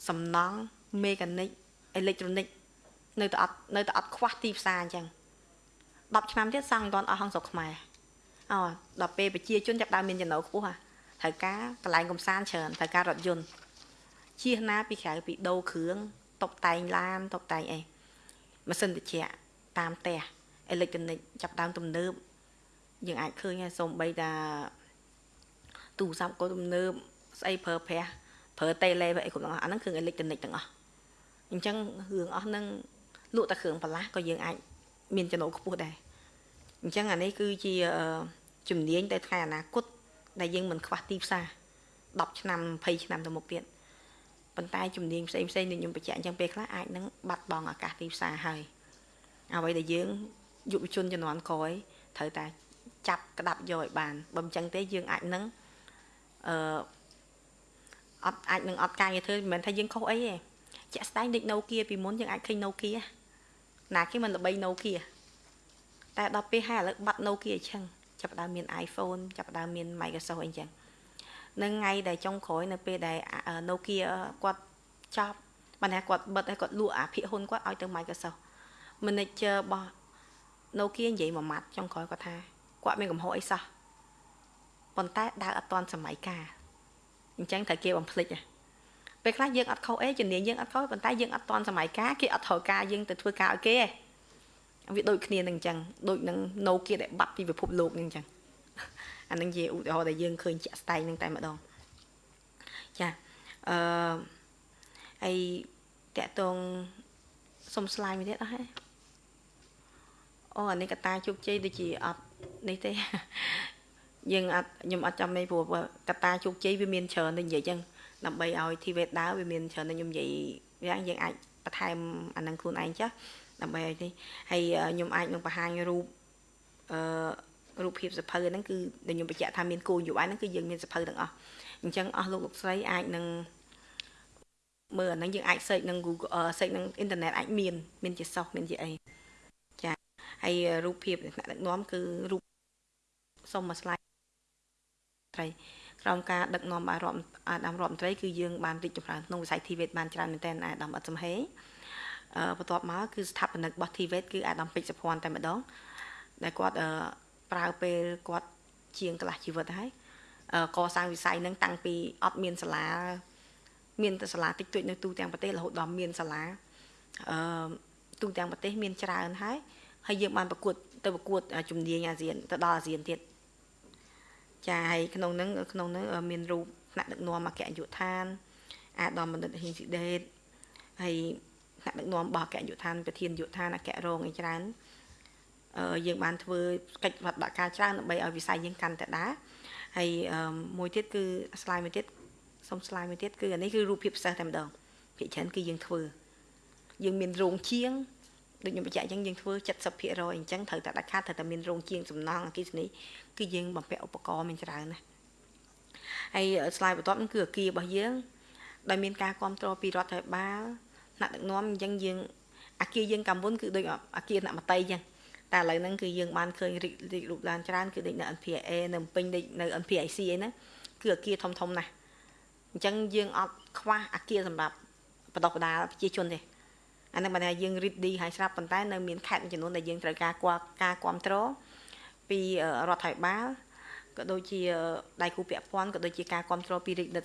សំណង់មេកានិកអេឡិចត្រូនិកនៅតែអត់នៅតែអត់ខ្វះទីផ្សារអញ្ចឹង10ឆ្នាំទៀតសង់មិនទាន់អស់ហងស្រុកខ្មែរអូដល់ពេលប្រជាជនចាប់ដើមមានចំណូលខ្ពស់ហ่ะត្រូវការកន្លែងកំសាន្តច្រើនត្រូវការរថយន្តជៀសណាពីក្រៅពីដូរគ្រឿងតុបតែងឡានតុបតែងអីម៉ាស៊ីនត្រជាក់ តាមផ្ទះអេឡិចត្រូនិកចាប់ដើមទំនើបយើងអាចឃើញហើយសូម្បីតាទូរស័ព្ទក៏ទំនើបស្អីប្រើប្រាស់ប្រើតេឡេអីគ្រប់ទាំងអស់អាហ្នឹងគ្រឿងអេឡិចត្រូនិកទាំងអស់អញ្ចឹងរឿងអស់ហ្នឹងលក់តែគ្រឿងបន្លាស់ក៏យើងអាចមានចំណូលខ្ពស់ដែរអញ្ចឹងអានេះគឺជាជំនាញទៅថ្ងៃអនាគតដែលយើងមិនខ្វះទីផ្សារ10ឆ្នាំ20ឆ្នាំទៅមុខទៀតប៉ុន្តែជំនាញផ្សេងផ្សេងដូចខ្ញុំបញ្ជាក់អញ្ចឹងពេលខ្លះអាចនឹងបាត់បង់ឱកាសទីផ្សារហើយ អ្វីដែលយើងយុវជនជំនាន់ក្រោយត្រូវតែចាប់ក្តាប់យកឲ្យបានបើមិនចឹងទេយើងអាចនឹងអឺអត់អាចនឹងអត់ការងារធ្វើមិនមែនថាយើងខុសអីទេជាក់ស្ដែងដូច Nokia ពីមុនយើងអាចឃើញ Nokia ណាគេមិនល្បី Nokia តែដល់ពេលហើយឥឡូវបាត់ Nokia អញ្ចឹងចាប់ដើមមាន iPhone ចាប់ដើមមាន Microsoft អីចឹងនៅថ្ងៃដែលចុងក្រោយនៅពេលដែល Nokia គាត់ចប់បានថាគាត់បិទហើយគាត់លក់អាភាគហ៊ុនគាត់ឲ្យទៅ Microsoft manager របស់ Nokia និយាយមួយម៉ាត់ចុងក្រោយគាត់ថាគាត់មានកំហុសអីសោះប៉ុន្តែដើរអត់ទាន់សម័យកាលអញ្ចឹងត្រូវគេបំភ្លេចពេលខ្លះយើងអត់ខុសអីជំនាញយើងអត់ខុសប៉ុន្តែយើងអត់ទាន់សម័យកាលគេអត់ត្រូវការយើងទៅធ្វើការឲ្យគេទេវាដូចគ្នានឹងអញ្ចឹងដូចនឹង Nokia ដែលបាត់ពីពិភពលោកនឹងអញ្ចឹងអានឹងជាឧទាហរណ៍ដែលយើងឃើញជាក់ស្ដែងនឹងតែម្ដងចាអឺហើយតកតងសុំស្លាយមួយទៀតអស់ហើយ អូអានេះកតាជោគជ័យដូចជាអត់នេះទេយើងអត់ខ្ញុំអត់ចាំនេះព្រោះកតាជោគជ័យវាមានច្រើនទៅនិយាយចឹងដើម្បីឲ្យធីវេតដើរវាមានច្រើនទៅខ្ញុំនិយាយយ៉ាងយើងអាចបន្ថែមអានឹងខ្លួនឯងចាស់ដើម្បីឲ្យនេះហើយខ្ញុំអាចនឹងបង្ហាញរូបអឺរូបភាពសភៅហ្នឹងគឺដែលខ្ញុំបញ្ជាក់ថាមានគោលនយោបាយហ្នឹងគឺយើងមានសភៅទាំងអស់អញ្ចឹងអស់លោកលោកស្រីអាចនឹងមើលអាហ្នឹងយើងអាច search នឹង Google search នឹងអ៊ីនធឺណិតអាចមានមានជាសោះមានជាអីចា ហើយរូបភាពថ្នាក់ដឹកនាំគឺរូបសុំមួយ slide ត្រីក្រោមការដឹកនាំអារម្មណ៍អាដាមរដ្ឋមន្ត្រីគឺយើងបានរីកចម្រើនក្នុងវិស័យ TVET បានច្រើនមែនទែនអាដាមអត់សំហេបន្ទាប់មកគឺស្ថាបនិករបស់ TVET គឺអាដាមពេជ្រសុភ័ណ្ឌតែម្ដងដែលគាត់ប្រើពេលគាត់ជាងកន្លះជីវិតហើយកសាងវិស័យនឹងតាំងពីអត់មានសាលា មានតែសាលាតិចតួចនៅទូទាំងប្រទេសរហូតដល់មានសាលាអឺទូទាំងប្រទេសមានច្រើនហើយ ហើយយើងបានប្រកួតទៅប្រកួតជំនាញអាស៊ានទៅដល់អាស៊ានទៀតចាហើយក្នុងហ្នឹងក្នុងហ្នឹងមានរូបថ្នាក់ដឹកនាំអគ្គនាយកដ្ឋាន អាដាមបណ្ឌិតហ៊ីងស៊ីដេតហើយថ្នាក់ដឹកនាំរបស់អគ្គនាយកដ្ឋានប្រធាននាយកដ្ឋានអគ្គរងអីច្រើនយើងបានធ្វើកិច្ចវត្តដាក់ការច្រើនដើម្បីឲ្យវិស័យយើងកាន់តែដើរហើយមួយទៀតគឺ slide មួយទៀតសុំ slide មួយទៀតគឺអានេះគឺរូបភាពពិសេសតែម្ដងភាគច្រើនគឺយើងធ្វើយើងមានរោងជាង ដូចខ្ញុំបញ្ជាក់អញ្ចឹងយើងធ្វើ70%អញ្ចឹងត្រូវតែដាច់ខាតត្រូវតែមានរោងជាងសំណង់អគិសនីគឺយើងបំពាក់ឧបករណ៍មានច្រើនណាស់ហើយ slide បន្ទាប់គឺអគាររបស់យើងដោយមានការគ្រប់គ្រងពីរដ្ឋាភិបាលថ្នាក់ដឹកនាំអញ្ចឹងយើងអាគារយើងកម្ពុជាគឺដូចអាគារអ្នកមតីអញ្ចឹងតែឥឡូវហ្នឹងគឺយើងបានឃើញរីករីករូបឡើងច្រើនគឺដូចនៅ NPA នៅពេញដូចនៅ NPIC អីហ្នឹងគឺអាគារធំធំណាស់អញ្ចឹងយើងអត់ខ្វះអាគារសម្រាប់បដិបដាប្រជាជនទេ អានឹងបានថាយើងរីកឌីហើយស្រាប់ប៉ុន្តែនៅមានខេត្តមួយចំនួនដែលយើងត្រូវការការគ្រប់គ្រងពីរដ្ឋាភិបាលក៏ដូចជាដៃគូពាក់ព័ន្ធក៏ដូចជាការគ្រប់គ្រងពីរាជរដ្ឋ